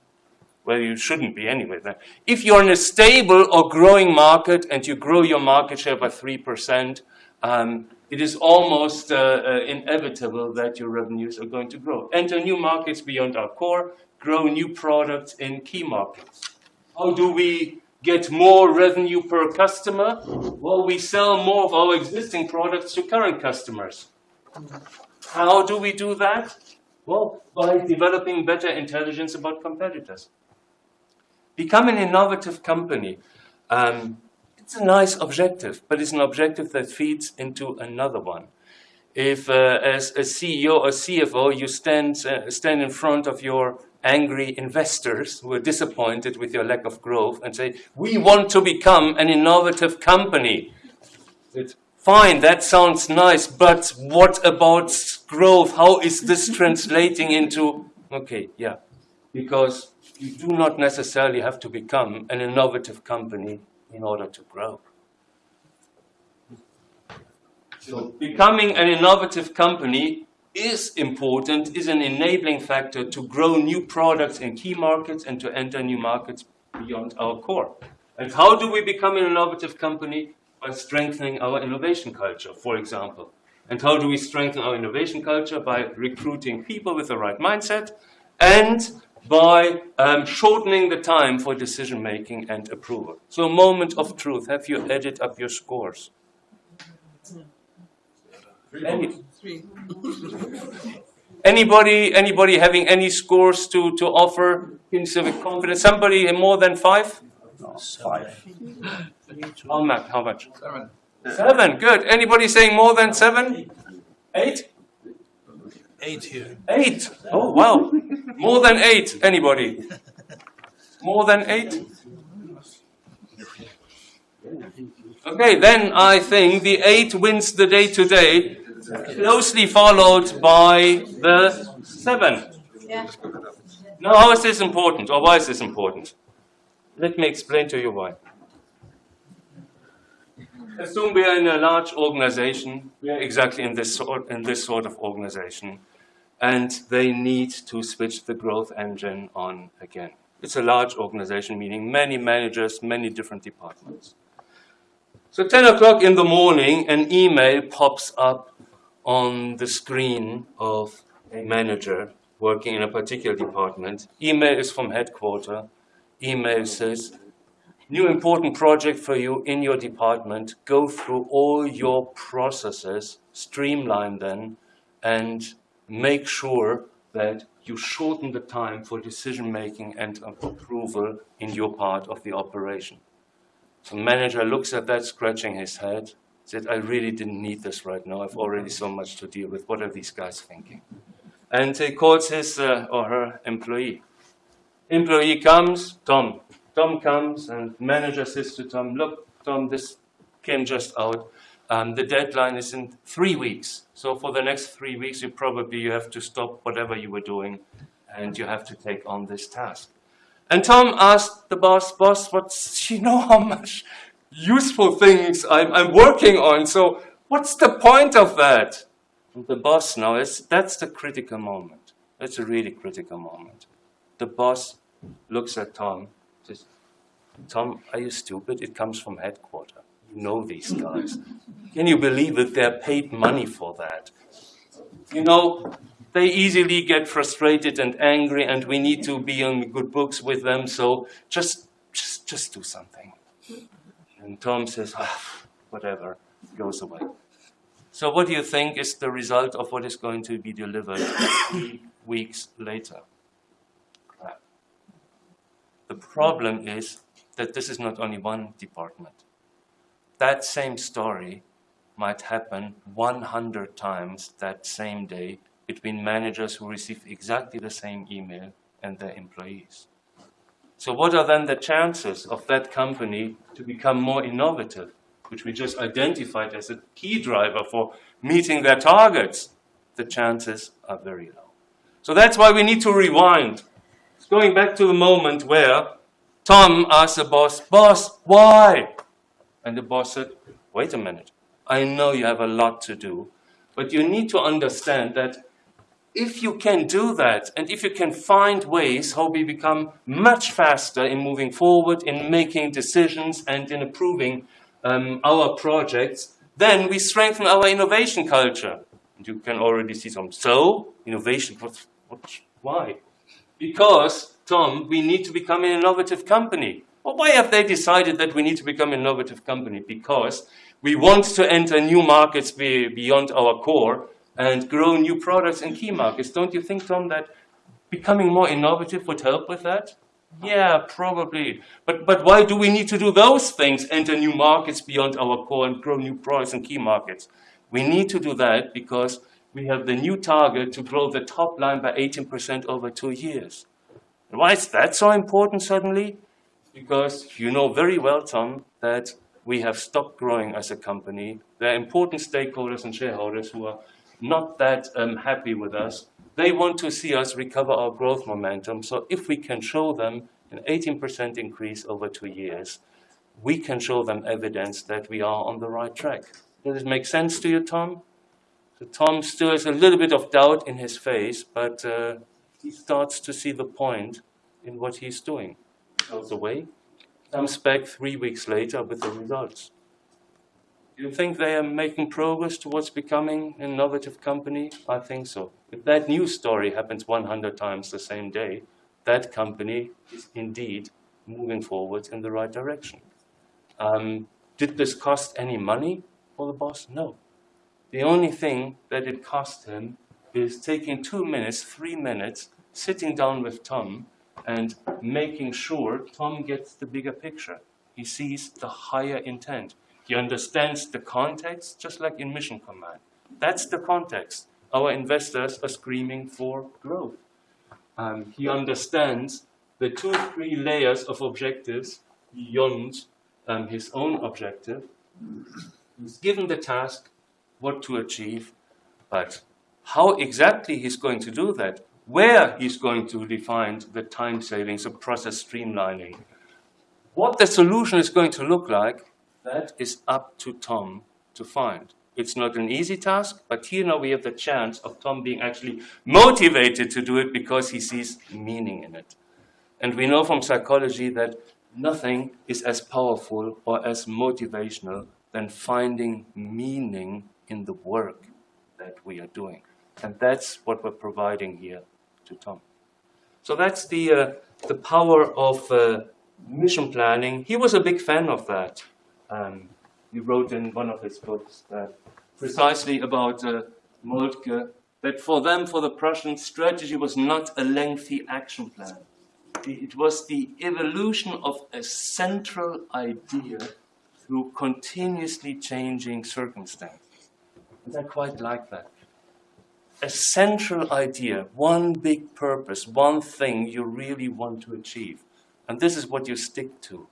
where you shouldn't be anyway. If you're in a stable or growing market and you grow your market share by 3%, um, it is almost uh, uh, inevitable that your revenues are going to grow. Enter new markets beyond our core, grow new products in key markets. How do we get more revenue per customer? Well, we sell more of our existing products to current customers. How do we do that? Well, by developing better intelligence about competitors. Become an innovative company. Um, it's a nice objective, but it's an objective that feeds into another one. If, uh, as a CEO or CFO, you stand, uh, stand in front of your angry investors who are disappointed with your lack of growth and say, we want to become an innovative company. It's fine, that sounds nice, but what about growth? How is this translating into, okay, yeah, because you do not necessarily have to become an innovative company in order to grow. So becoming an innovative company is important, is an enabling factor to grow new products in key markets and to enter new markets beyond our core. And how do we become an innovative company? By strengthening our innovation culture, for example. And how do we strengthen our innovation culture? By recruiting people with the right mindset and by um, shortening the time for decision making and approval. So, moment of truth. Have you added up your scores? Any, anybody, anybody having any scores to, to offer in civic confidence? Somebody more than five? Five. Oh, Matt, how much? Seven. Seven, good. Anybody saying more than seven? Eight? Eight here. Eight. Oh, wow. More than eight. Anybody? More than eight? Okay, then I think the eight wins the day today, closely followed by the seven. Ja. Now, how is this important, or why is this important? Let me explain to you why. Assume we are in a large organization, we are exactly in this sort, in this sort of organization, and they need to switch the growth engine on again. It's a large organization, meaning many managers, many different departments. So 10 o'clock in the morning, an email pops up on the screen of a manager working in a particular department. Email is from headquarter. Email says, new important project for you in your department. Go through all your processes, streamline them, and make sure that you shorten the time for decision making and approval in your part of the operation. So manager looks at that, scratching his head, said, I really didn't need this right now. I've already so much to deal with. What are these guys thinking? And he calls his uh, or her employee. Employee comes, Tom. Tom comes and manager says to Tom, look, Tom, this came just out. Um, the deadline is in three weeks. So for the next three weeks, you probably you have to stop whatever you were doing and you have to take on this task. And Tom asked the boss, boss, what's, you know how much useful things I'm, I'm working on, so what's the point of that? And the boss now, is, that's the critical moment. That's a really critical moment. The boss looks at Tom, says, Tom, are you stupid? It comes from headquarters. Know these guys. Can you believe that they're paid money for that? You know, they easily get frustrated and angry and we need to be on good books with them, so just, just, just do something. And Tom says, ah, whatever, goes away. So what do you think is the result of what is going to be delivered three weeks later? The problem is that this is not only one department. That same story might happen 100 times that same day between managers who receive exactly the same email and their employees. So what are then the chances of that company to become more innovative, which we just identified as a key driver for meeting their targets? The chances are very low. So that's why we need to rewind. It's going back to the moment where Tom asked the boss, boss, why? And the boss said, wait a minute. I know you have a lot to do, but you need to understand that if you can do that, and if you can find ways how we become much faster in moving forward, in making decisions, and in approving um, our projects, then we strengthen our innovation culture. And you can already see some. So, innovation, what, what, why? Because, Tom, we need to become an innovative company. Well, why have they decided that we need to become an innovative company? Because we want to enter new markets be, beyond our core, and grow new products in key markets. Don't you think, Tom, that becoming more innovative would help with that? Yeah, probably. But, but why do we need to do those things, enter new markets beyond our core and grow new products in key markets? We need to do that because we have the new target to grow the top line by 18% over two years. Why is that so important suddenly? Because you know very well, Tom, that we have stopped growing as a company. There are important stakeholders and shareholders who are not that um, happy with us. They want to see us recover our growth momentum. So if we can show them an 18% increase over two years, we can show them evidence that we are on the right track. Does it make sense to you, Tom? So Tom still has a little bit of doubt in his face, but uh, he starts to see the point in what he's doing. Goes away, comes back three weeks later with the results. Do you think they are making progress towards becoming an innovative company? I think so. If that news story happens 100 times the same day, that company is indeed moving forward in the right direction. Um, did this cost any money for the boss? No. The only thing that it cost him is taking two minutes, three minutes, sitting down with Tom and making sure Tom gets the bigger picture. He sees the higher intent. He understands the context, just like in Mission Command. That's the context. Our investors are screaming for growth. Um, he understands the two, three layers of objectives beyond um, his own objective. He's given the task what to achieve, but how exactly he's going to do that, where he's going to define the time savings, the process streamlining, what the solution is going to look like, that is up to Tom to find. It's not an easy task, but here now we have the chance of Tom being actually motivated to do it because he sees meaning in it. And we know from psychology that nothing is as powerful or as motivational than finding meaning in the work that we are doing. And that's what we're providing here to Tom. So that's the, uh, the power of uh, mission planning. He was a big fan of that. Um, he wrote in one of his books that precisely about uh, Moltke, that for them, for the Prussians, strategy was not a lengthy action plan. It was the evolution of a central idea through continuously changing circumstances. And I quite like that. A central idea, one big purpose, one thing you really want to achieve. And this is what you stick to.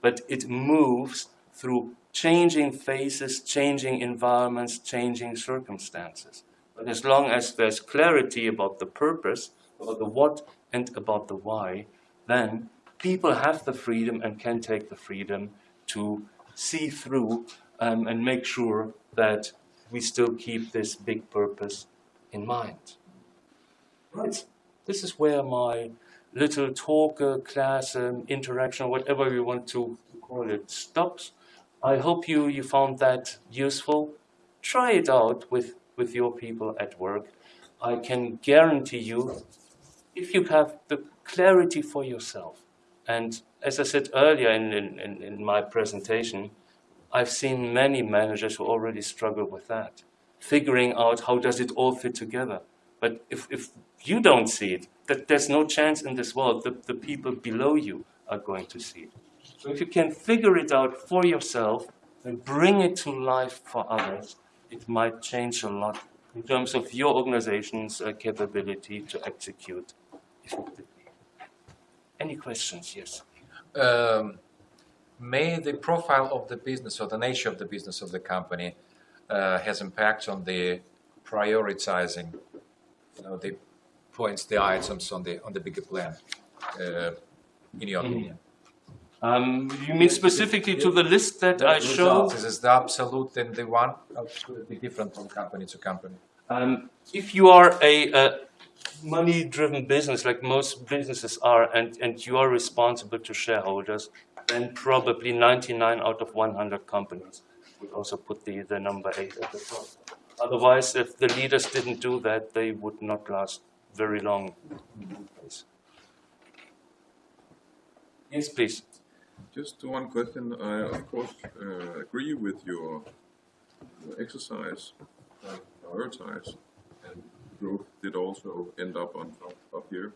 But it moves through changing phases, changing environments, changing circumstances. But as long as there's clarity about the purpose, about the what, and about the why, then people have the freedom and can take the freedom to see through um, and make sure that we still keep this big purpose in mind. Right. This is where my little talk, uh, class, um, interaction, whatever you want to call it, stops. I hope you, you found that useful. Try it out with, with your people at work. I can guarantee you, if you have the clarity for yourself, and as I said earlier in, in, in my presentation, I've seen many managers who already struggle with that, figuring out how does it all fit together. But if, if you don't see it, that there's no chance in this world that the people below you are going to see it. So if you can figure it out for yourself and bring it to life for others, it might change a lot in terms of your organization's uh, capability to execute effectively. Any questions? Yes. Um, may the profile of the business or the nature of the business of the company uh, has impact on the prioritizing, you know, the points, the items on the on the bigger plan, uh, in your opinion? Um, you mean specifically to the list that I showed? This is the absolute and the one? Or could it be different from company to company? Um, if you are a, a money-driven business, like most businesses are, and, and you are responsible to shareholders, then probably 99 out of 100 companies would also put the, the number 8 at the top. Otherwise, if the leaders didn't do that, they would not last very long. Yes, please. Just one question. I, of course, uh, agree with your, your exercise. Uh, prioritize, and growth did also end up on top up here.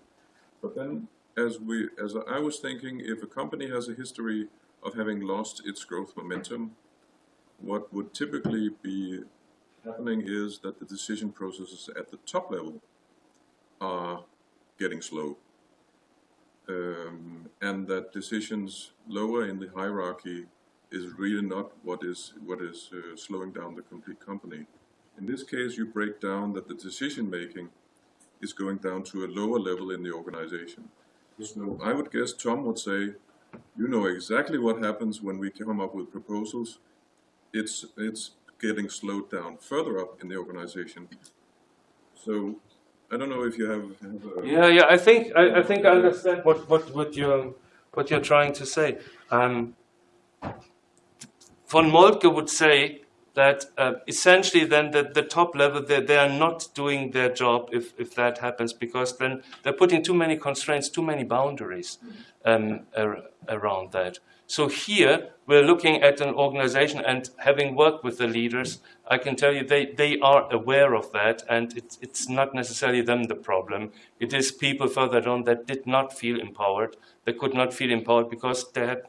But then, as we, as I was thinking, if a company has a history of having lost its growth momentum, what would typically be happening is that the decision processes at the top level are getting slow. Um, and that decisions lower in the hierarchy is really not what is what is uh, slowing down the complete company. In this case, you break down that the decision making is going down to a lower level in the organization. So I would guess Tom would say, you know exactly what happens when we come up with proposals. It's it's getting slowed down further up in the organization. So I don't know if you have, have a Yeah, yeah. I think I, I think I understand what, what, what you're what you're trying to say. Um, von Moltke would say that uh, essentially then the, the top level they, they are not doing their job if, if that happens because then they're putting too many constraints, too many boundaries um, ar around that. So here we're looking at an organization and having worked with the leaders, I can tell you they, they are aware of that and it's, it's not necessarily them the problem. It is people further on that did not feel empowered. They could not feel empowered because they, had,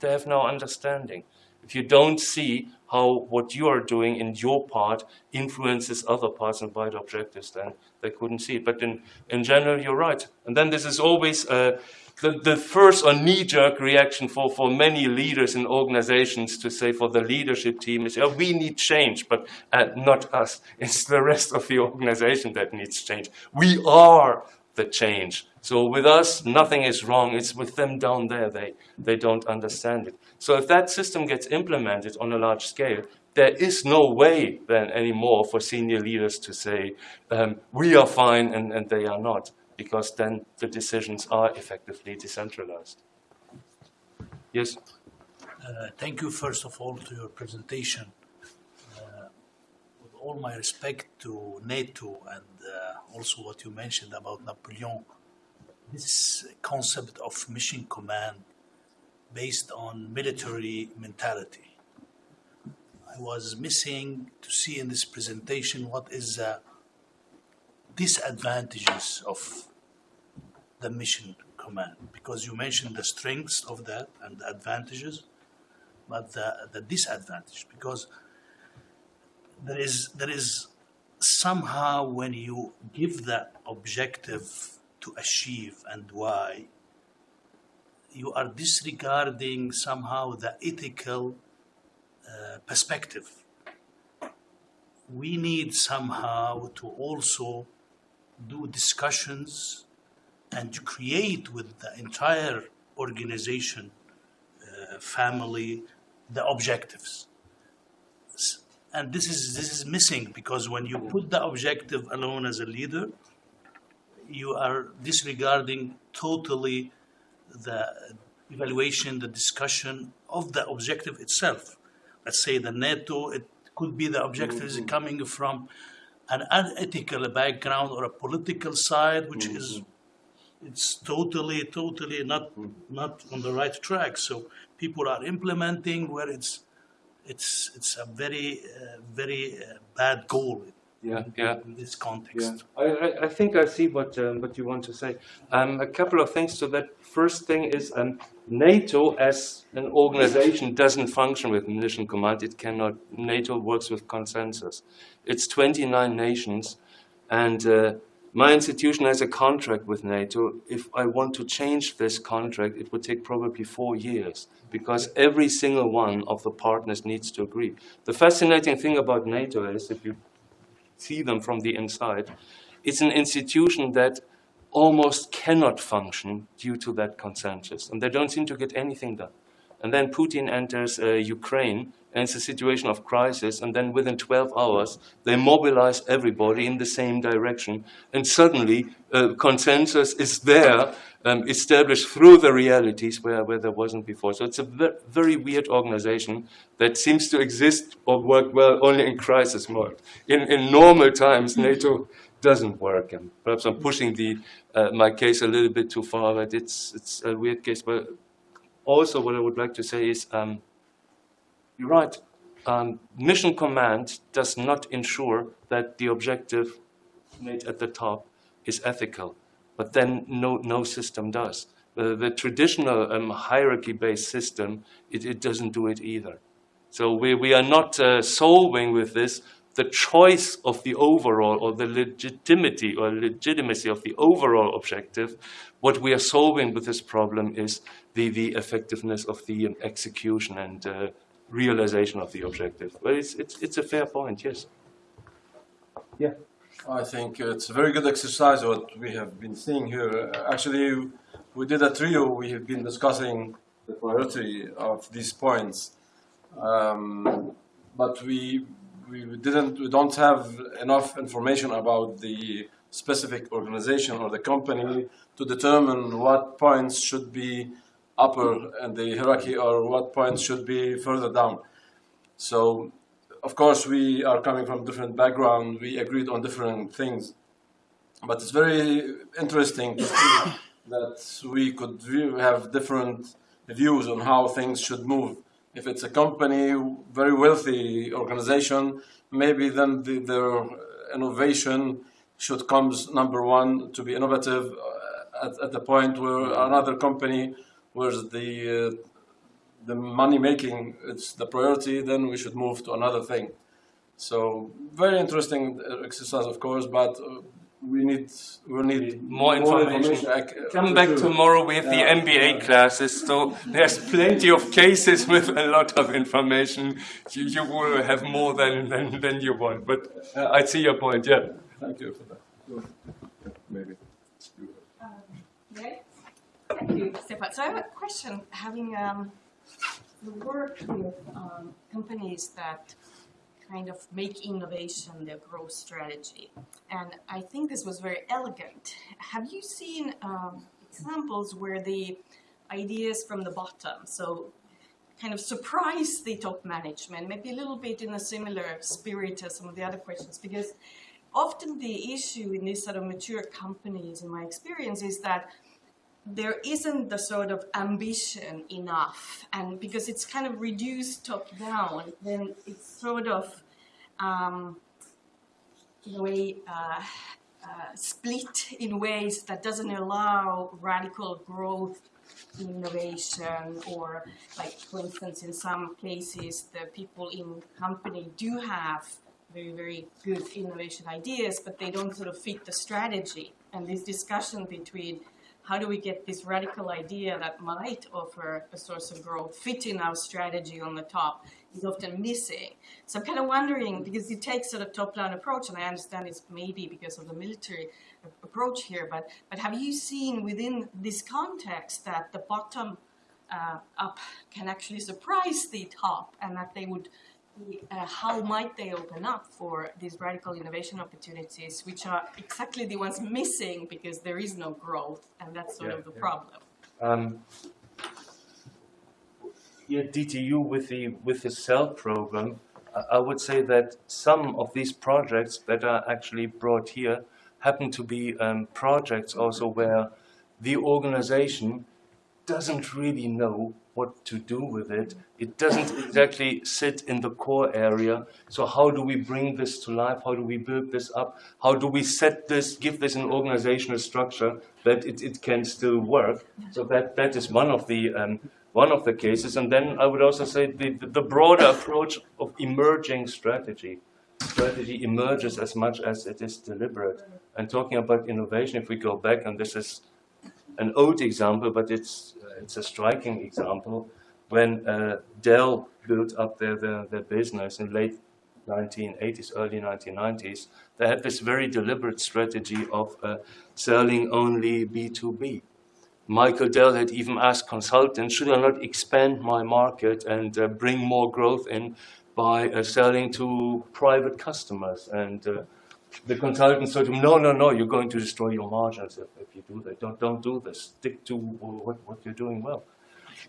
they have no understanding. If you don't see how what you are doing in your part influences other parts and wider objectives, then they couldn't see it. But in, in general, you're right. And then this is always uh, the, the first or knee-jerk reaction for, for many leaders in organizations to say for the leadership team is, oh, we need change, but uh, not us. It's the rest of the organization that needs change. We are the change. So with us, nothing is wrong. It's with them down there. They, they don't understand it. So if that system gets implemented on a large scale, there is no way then anymore for senior leaders to say, um, we are fine and, and they are not because then the decisions are effectively decentralized. Yes? Uh, thank you, first of all, to your presentation. Uh, with all my respect to NATO and uh, also what you mentioned about Napoleon, this concept of mission command based on military mentality. I was missing to see in this presentation what is disadvantages of the mission command. Because you mentioned the strengths of that and the advantages but the, the disadvantage. Because there is there is somehow when you give that objective to achieve and why you are disregarding somehow the ethical uh, perspective. We need somehow to also do discussions and to create with the entire organization, uh, family, the objectives. And this is, this is missing because when you put the objective alone as a leader, you are disregarding totally the evaluation, the discussion of the objective itself. Let's say the NATO, it could be the objective is coming from an unethical background or a political side, which is it's totally, totally not not on the right track. So people are implementing where it's it's it's a very uh, very uh, bad goal Yeah, yeah. in this context. I, I, I think I see what um, what you want to say. Um, a couple of things to that. First thing is um, NATO as an organization doesn't function with mission command. It cannot. NATO works with consensus. It's 29 nations, and uh, my institution has a contract with NATO. If I want to change this contract, it would take probably four years because every single one of the partners needs to agree. The fascinating thing about NATO is if you see them from the inside. It's an institution that almost cannot function due to that consensus, and they don't seem to get anything done. And then Putin enters uh, Ukraine, and it's a situation of crisis, and then within 12 hours, they mobilize everybody in the same direction, and suddenly uh, consensus is there, um, established through the realities where, where there wasn't before. So it's a ve- very weird organization that seems to exist or work well only in crisis mode. In, in normal times, NATO doesn't work, and perhaps I'm pushing the, uh, my case a little bit too far, but it's, it's a weird case. But also what I would like to say is, um, you're right. um, mission command does not ensure that the objective made at the top is ethical, but then no, no system does. The, the traditional um, hierarchy-based system, it, it doesn't do it either. So we, we are not uh, solving with this the choice of the overall or the legitimacy or legitimacy of the overall objective. What we are solving with this problem is the, the effectiveness of the um, execution and uh, realization of the objective. But it's, it's, it's a fair point, yes. Yeah. I think it's a very good exercise what we have been seeing here. Actually, we did a trio. We have been discussing the priority of these points, um, but we we didn't we don't have enough information about the specific organization or the company to determine what points should be upper in the hierarchy or what points should be further down. So, of course, we are coming from different background. We agreed on different things, but it's very interesting to see that we could have different views on how things should move. If it's a company, very wealthy organization, maybe then the, their innovation should comes number one to be innovative uh, at, at the point where another company where the uh, the money making it's the priority, then we should move to another thing. So very interesting exercise, of course, but uh, we need we need more information. Come back tomorrow with the MBA classes. So there's plenty of cases with a lot of information. You, you will have more than, than, than you want. But uh, I see your point. Yeah. Thank you for that. Maybe. Um, Thank you, Stefan. So I have a question. Having um, worked with um, companies that kind of make innovation their growth strategy. And I think this was very elegant. Have you seen um, examples where the ideas from the bottom, so kind of surprise the top management, maybe a little bit in a similar spirit as some of the other questions, because often the issue in these sort of mature companies, in my experience, is that there isn't the sort of ambition enough and because it's kind of reduced top down then it's sort of um, in a way uh, uh, split in ways that doesn't allow radical growth innovation or like for instance in some places the people in company do have very very good innovation ideas but they don't sort of fit the strategy. And this discussion between how do we get this radical idea that might offer a source of growth fit in our strategy on the top is often missing. So I'm kind of wondering, because you take sort of top-down approach, and I understand it's maybe because of the military approach here, but, but have you seen within this context that the bottom uh, up can actually surprise the top and that they would uh, how might they open up for these radical innovation opportunities, which are exactly the ones missing because there is no growth, and that's sort yeah, of the yeah. problem. Um, yeah, DTU with the with the CEL program, I would say that some of these projects that are actually brought here happen to be um, projects also where the organization doesn't really know what to do with it. It doesn't exactly sit in the core area. So how do we bring this to life? How do we build this up? How do we set this, give this an organizational structure that it, it can still work? So that, that is one of the um, one of the cases. And then I would also say the, the broader approach of emerging strategy. Strategy emerges as much as it is deliberate. And talking about innovation, if we go back, and this is an old example, but it's it's a striking example when uh, Dell built up their, their, their business in late 1980s, early 1990s, they had this very deliberate strategy of uh, selling only B2B. Michael Dell had even asked consultants, should I not expand my market and uh, bring more growth in by uh, selling to private customers? And the consultant told him, no, no, no, you're going to destroy your margins if, if you do that. Don't, don't do this. Stick to what, what you're doing well.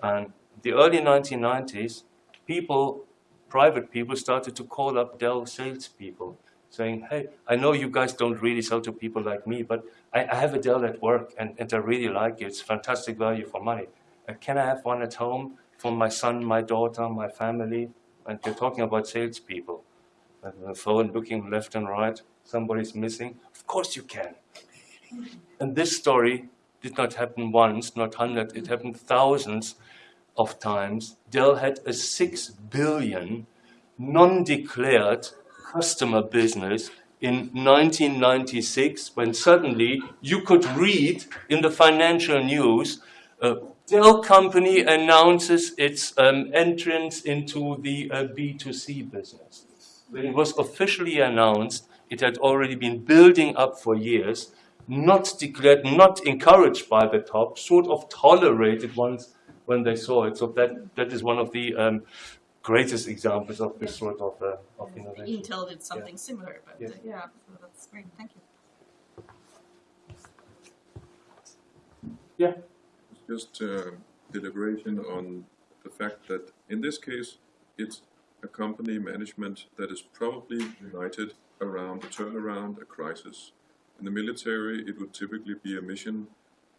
And the early 1990s, people, private people, started to call up Dell salespeople, saying, hey, I know you guys don't really sell to people like me, but I, I have a Dell at work, and, and I really like it. It's fantastic value for money. Uh, can I have one at home for my son, my daughter, my family? and you're talking about salespeople, and the phone looking left and right, somebody's missing. Of course you can. And this story did not happen once, not hundred, it happened thousands of times. Dell had a six billion non-declared customer business in 1996 when suddenly you could read in the financial news uh, Dell company announces its um, entrance into the uh, B2C business. It was officially announced, it had already been building up for years, not declared, not encouraged by the top, sort of tolerated once when they saw it. So that, that is one of the um, greatest examples of this sort of, uh, of innovation. Intel did something similar, but Yes. uh, yeah, so that's great. Thank you. Yeah. Just uh, deliberation on the fact that in this case, it's a company management that is probably united around a turnaround, a crisis. In the military, it would typically be a mission.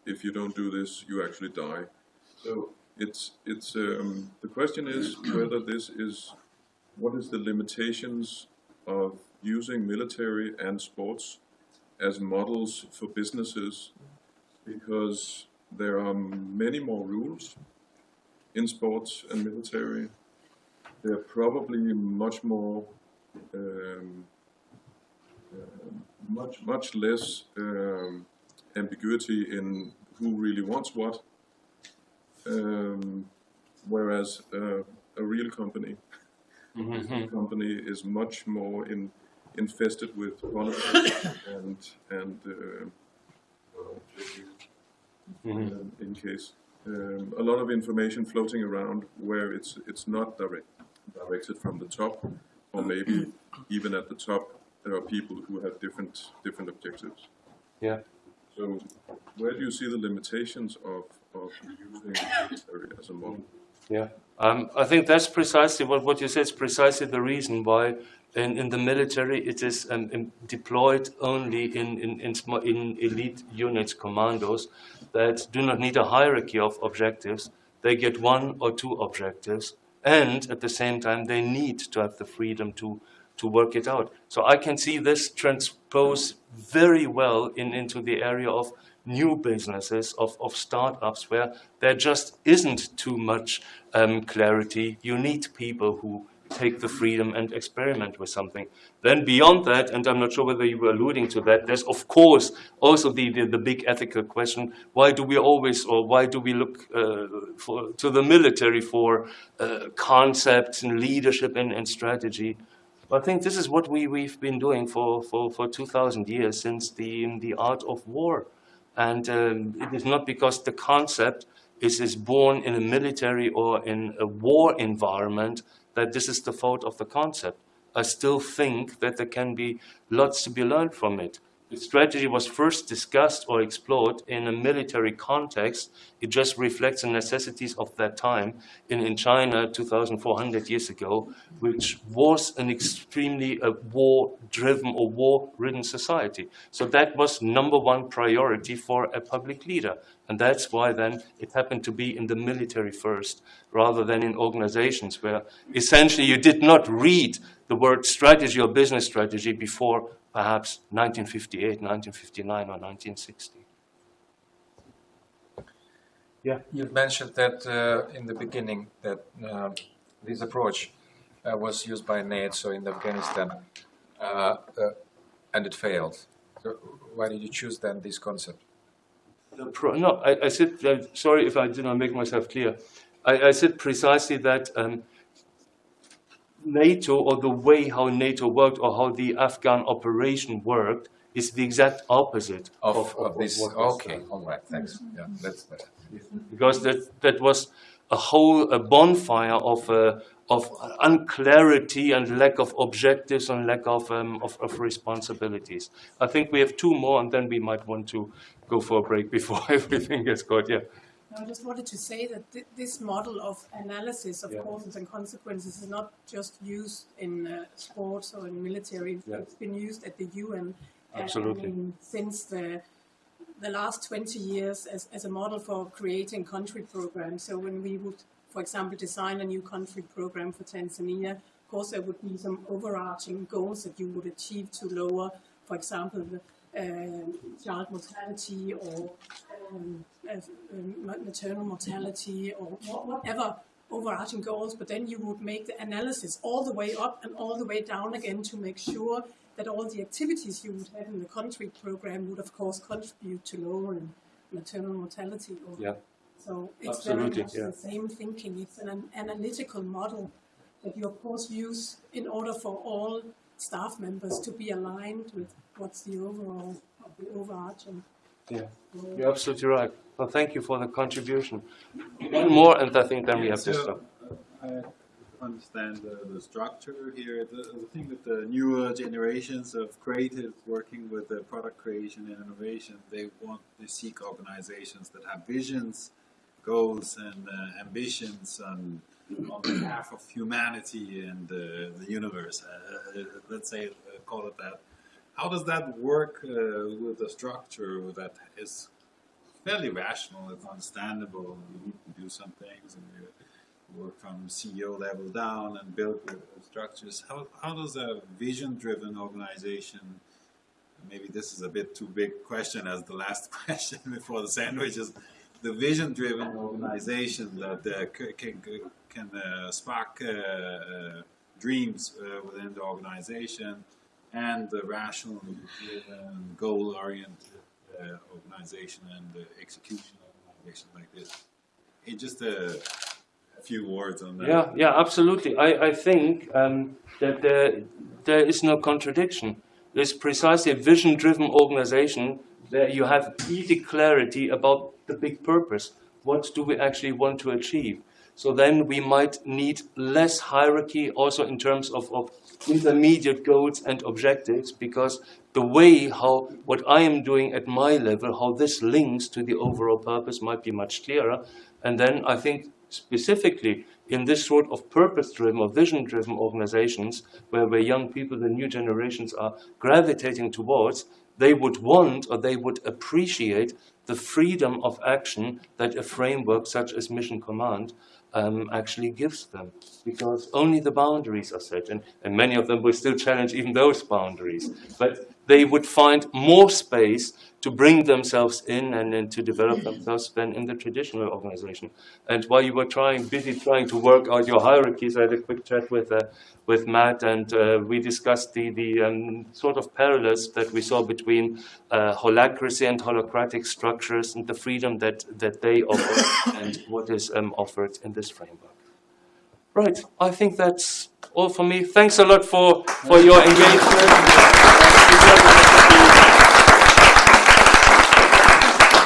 If you don't do this, you actually die. So it's it's um, the question is whether this is what is the limitations of using military and sports as models for businesses because there are many more rules in sports and military. There are probably much more, um, much much less um, ambiguity in who really wants what. Um, whereas uh, a real company, a company is much more in, infested with politics and and. Uh, um, in case. Um, a lot of information floating around where it's it's not direct, directed from the top, or maybe even at the top there are people who have different different objectives. Yeah. So where do you see the limitations of, of using military as a model? Yeah, um, I think that's precisely what, what you said is precisely the reason why in, in the military it is um, deployed only in, in, in, in elite units, commandos, that do not need a hierarchy of objectives. They get one or two objectives, and at the same time, they need to have the freedom to, to work it out. So I can see this transpose very well in, into the area of new businesses, of, of startups, where there just isn't too much um, clarity. You need people who take the freedom and experiment with something. Then beyond that, and I'm not sure whether you were alluding to that, there's of course also the, the, the big ethical question, why do we always, or why do we look uh, for, to the military for uh, concepts and leadership and, and strategy? I think this is what we, we've been doing for, for, for 2,000 years since the, the art of war. And um, it is not because the concept is, is born in a military or in a war environment that this is the fault of the concept. I still think that there can be lots to be learned from it. The strategy was first discussed or explored in a military context. It just reflects the necessities of that time in, in China 2,400 years ago, which was an extremely uh, war-driven or war-ridden society. So that was number one priority for a public leader. And that's why then it happened to be in the military first, rather than in organizations where essentially you did not read the word strategy or business strategy before perhaps 1958, 1959, or 1960. Yeah. You've mentioned that uh, in the beginning that uh, this approach uh, was used by NATO in Afghanistan uh, uh, and it failed. So why did you choose then this concept? The pro- no, I, I said, uh, sorry if I did not make myself clear. I, I said precisely that um, NATO, or the way how NATO worked, or how the Afghan operation worked, is the exact opposite Of, of, this? what was Okay, all right, thanks. Yeah, that's better. because that that was a whole a bonfire of uh, of unclarity and lack of objectives and lack of, um, of of responsibilities. I think we have two more, and then we might want to go for a break before everything gets caught. Yeah. I just wanted to say that thi- this model of analysis of Yeah. causes and consequences is not just used in uh, sports or in military. Yeah. It's been used at the UN. uh, Absolutely. I mean, since the the last 20 years as, as a model for creating country programs. So when we would for example, design a new country program for Tanzania, of course there would be some overarching goals that you would achieve to lower, for example, the child mortality or um, uh, um, maternal mortality or whatever overarching goals, but then you would make the analysis all the way up and all the way down again to make sure that all the activities you would have in the country program would of course contribute to lowering maternal mortality. Or, Yeah. So it's Absolutely, very much yeah. the same thinking. It's an an analytical model that you of course use in order for all staff members to be aligned with what's the overall, the overarching. Yeah, goal. you're absolutely right. Well, thank you for the contribution. One more, and I think then we have to stop. I understand the, the structure here. The, the thing with the newer generations of creatives working with the product creation and innovation, they want to seek organizations that have visions, goals, and uh, ambitions on, on behalf of humanity and uh, the universe. Uh, uh, let's say, call it that. How does that work with a structure that is fairly rational, it's understandable, you need to do some things and you work from CEO level down and build structures. How, how does a vision-driven organization, maybe this is a bit too big question as the last question before the sandwiches, the vision-driven organization that uh, can, can spark uh, uh, dreams uh, within the organization and the rational, driven, goal-oriented organization and the execution organization like this. In just a, few words on that. Yeah, yeah, absolutely. I, I think um, that there, there is no contradiction. There's precisely a vision-driven organization where you have easy clarity about the big purpose. What do we actually want to achieve? So then we might need less hierarchy also in terms of, of intermediate goals and objectives because the way how what I am doing at my level, how this links to the overall purpose might be much clearer. And then I think specifically in this sort of purpose-driven or vision-driven organizations where, where young people, the new generations are gravitating towards, they would want or they would appreciate the freedom of action that a framework such as Mission Command um, actually gives them. Because only the boundaries are set, and, and many of them will still challenge even those boundaries. But they would find more space to bring themselves in and, and to develop themselves than in the traditional organization. And while you were trying, busy trying to work out your hierarchies, I had a quick chat with uh, with Matt, and uh, we discussed the the um, sort of parallels that we saw between uh, holacracy and holacratic structures and the freedom that that they offer and what is um, offered in this framework. Right, I think that's all for me. Thanks a lot for for your engagement.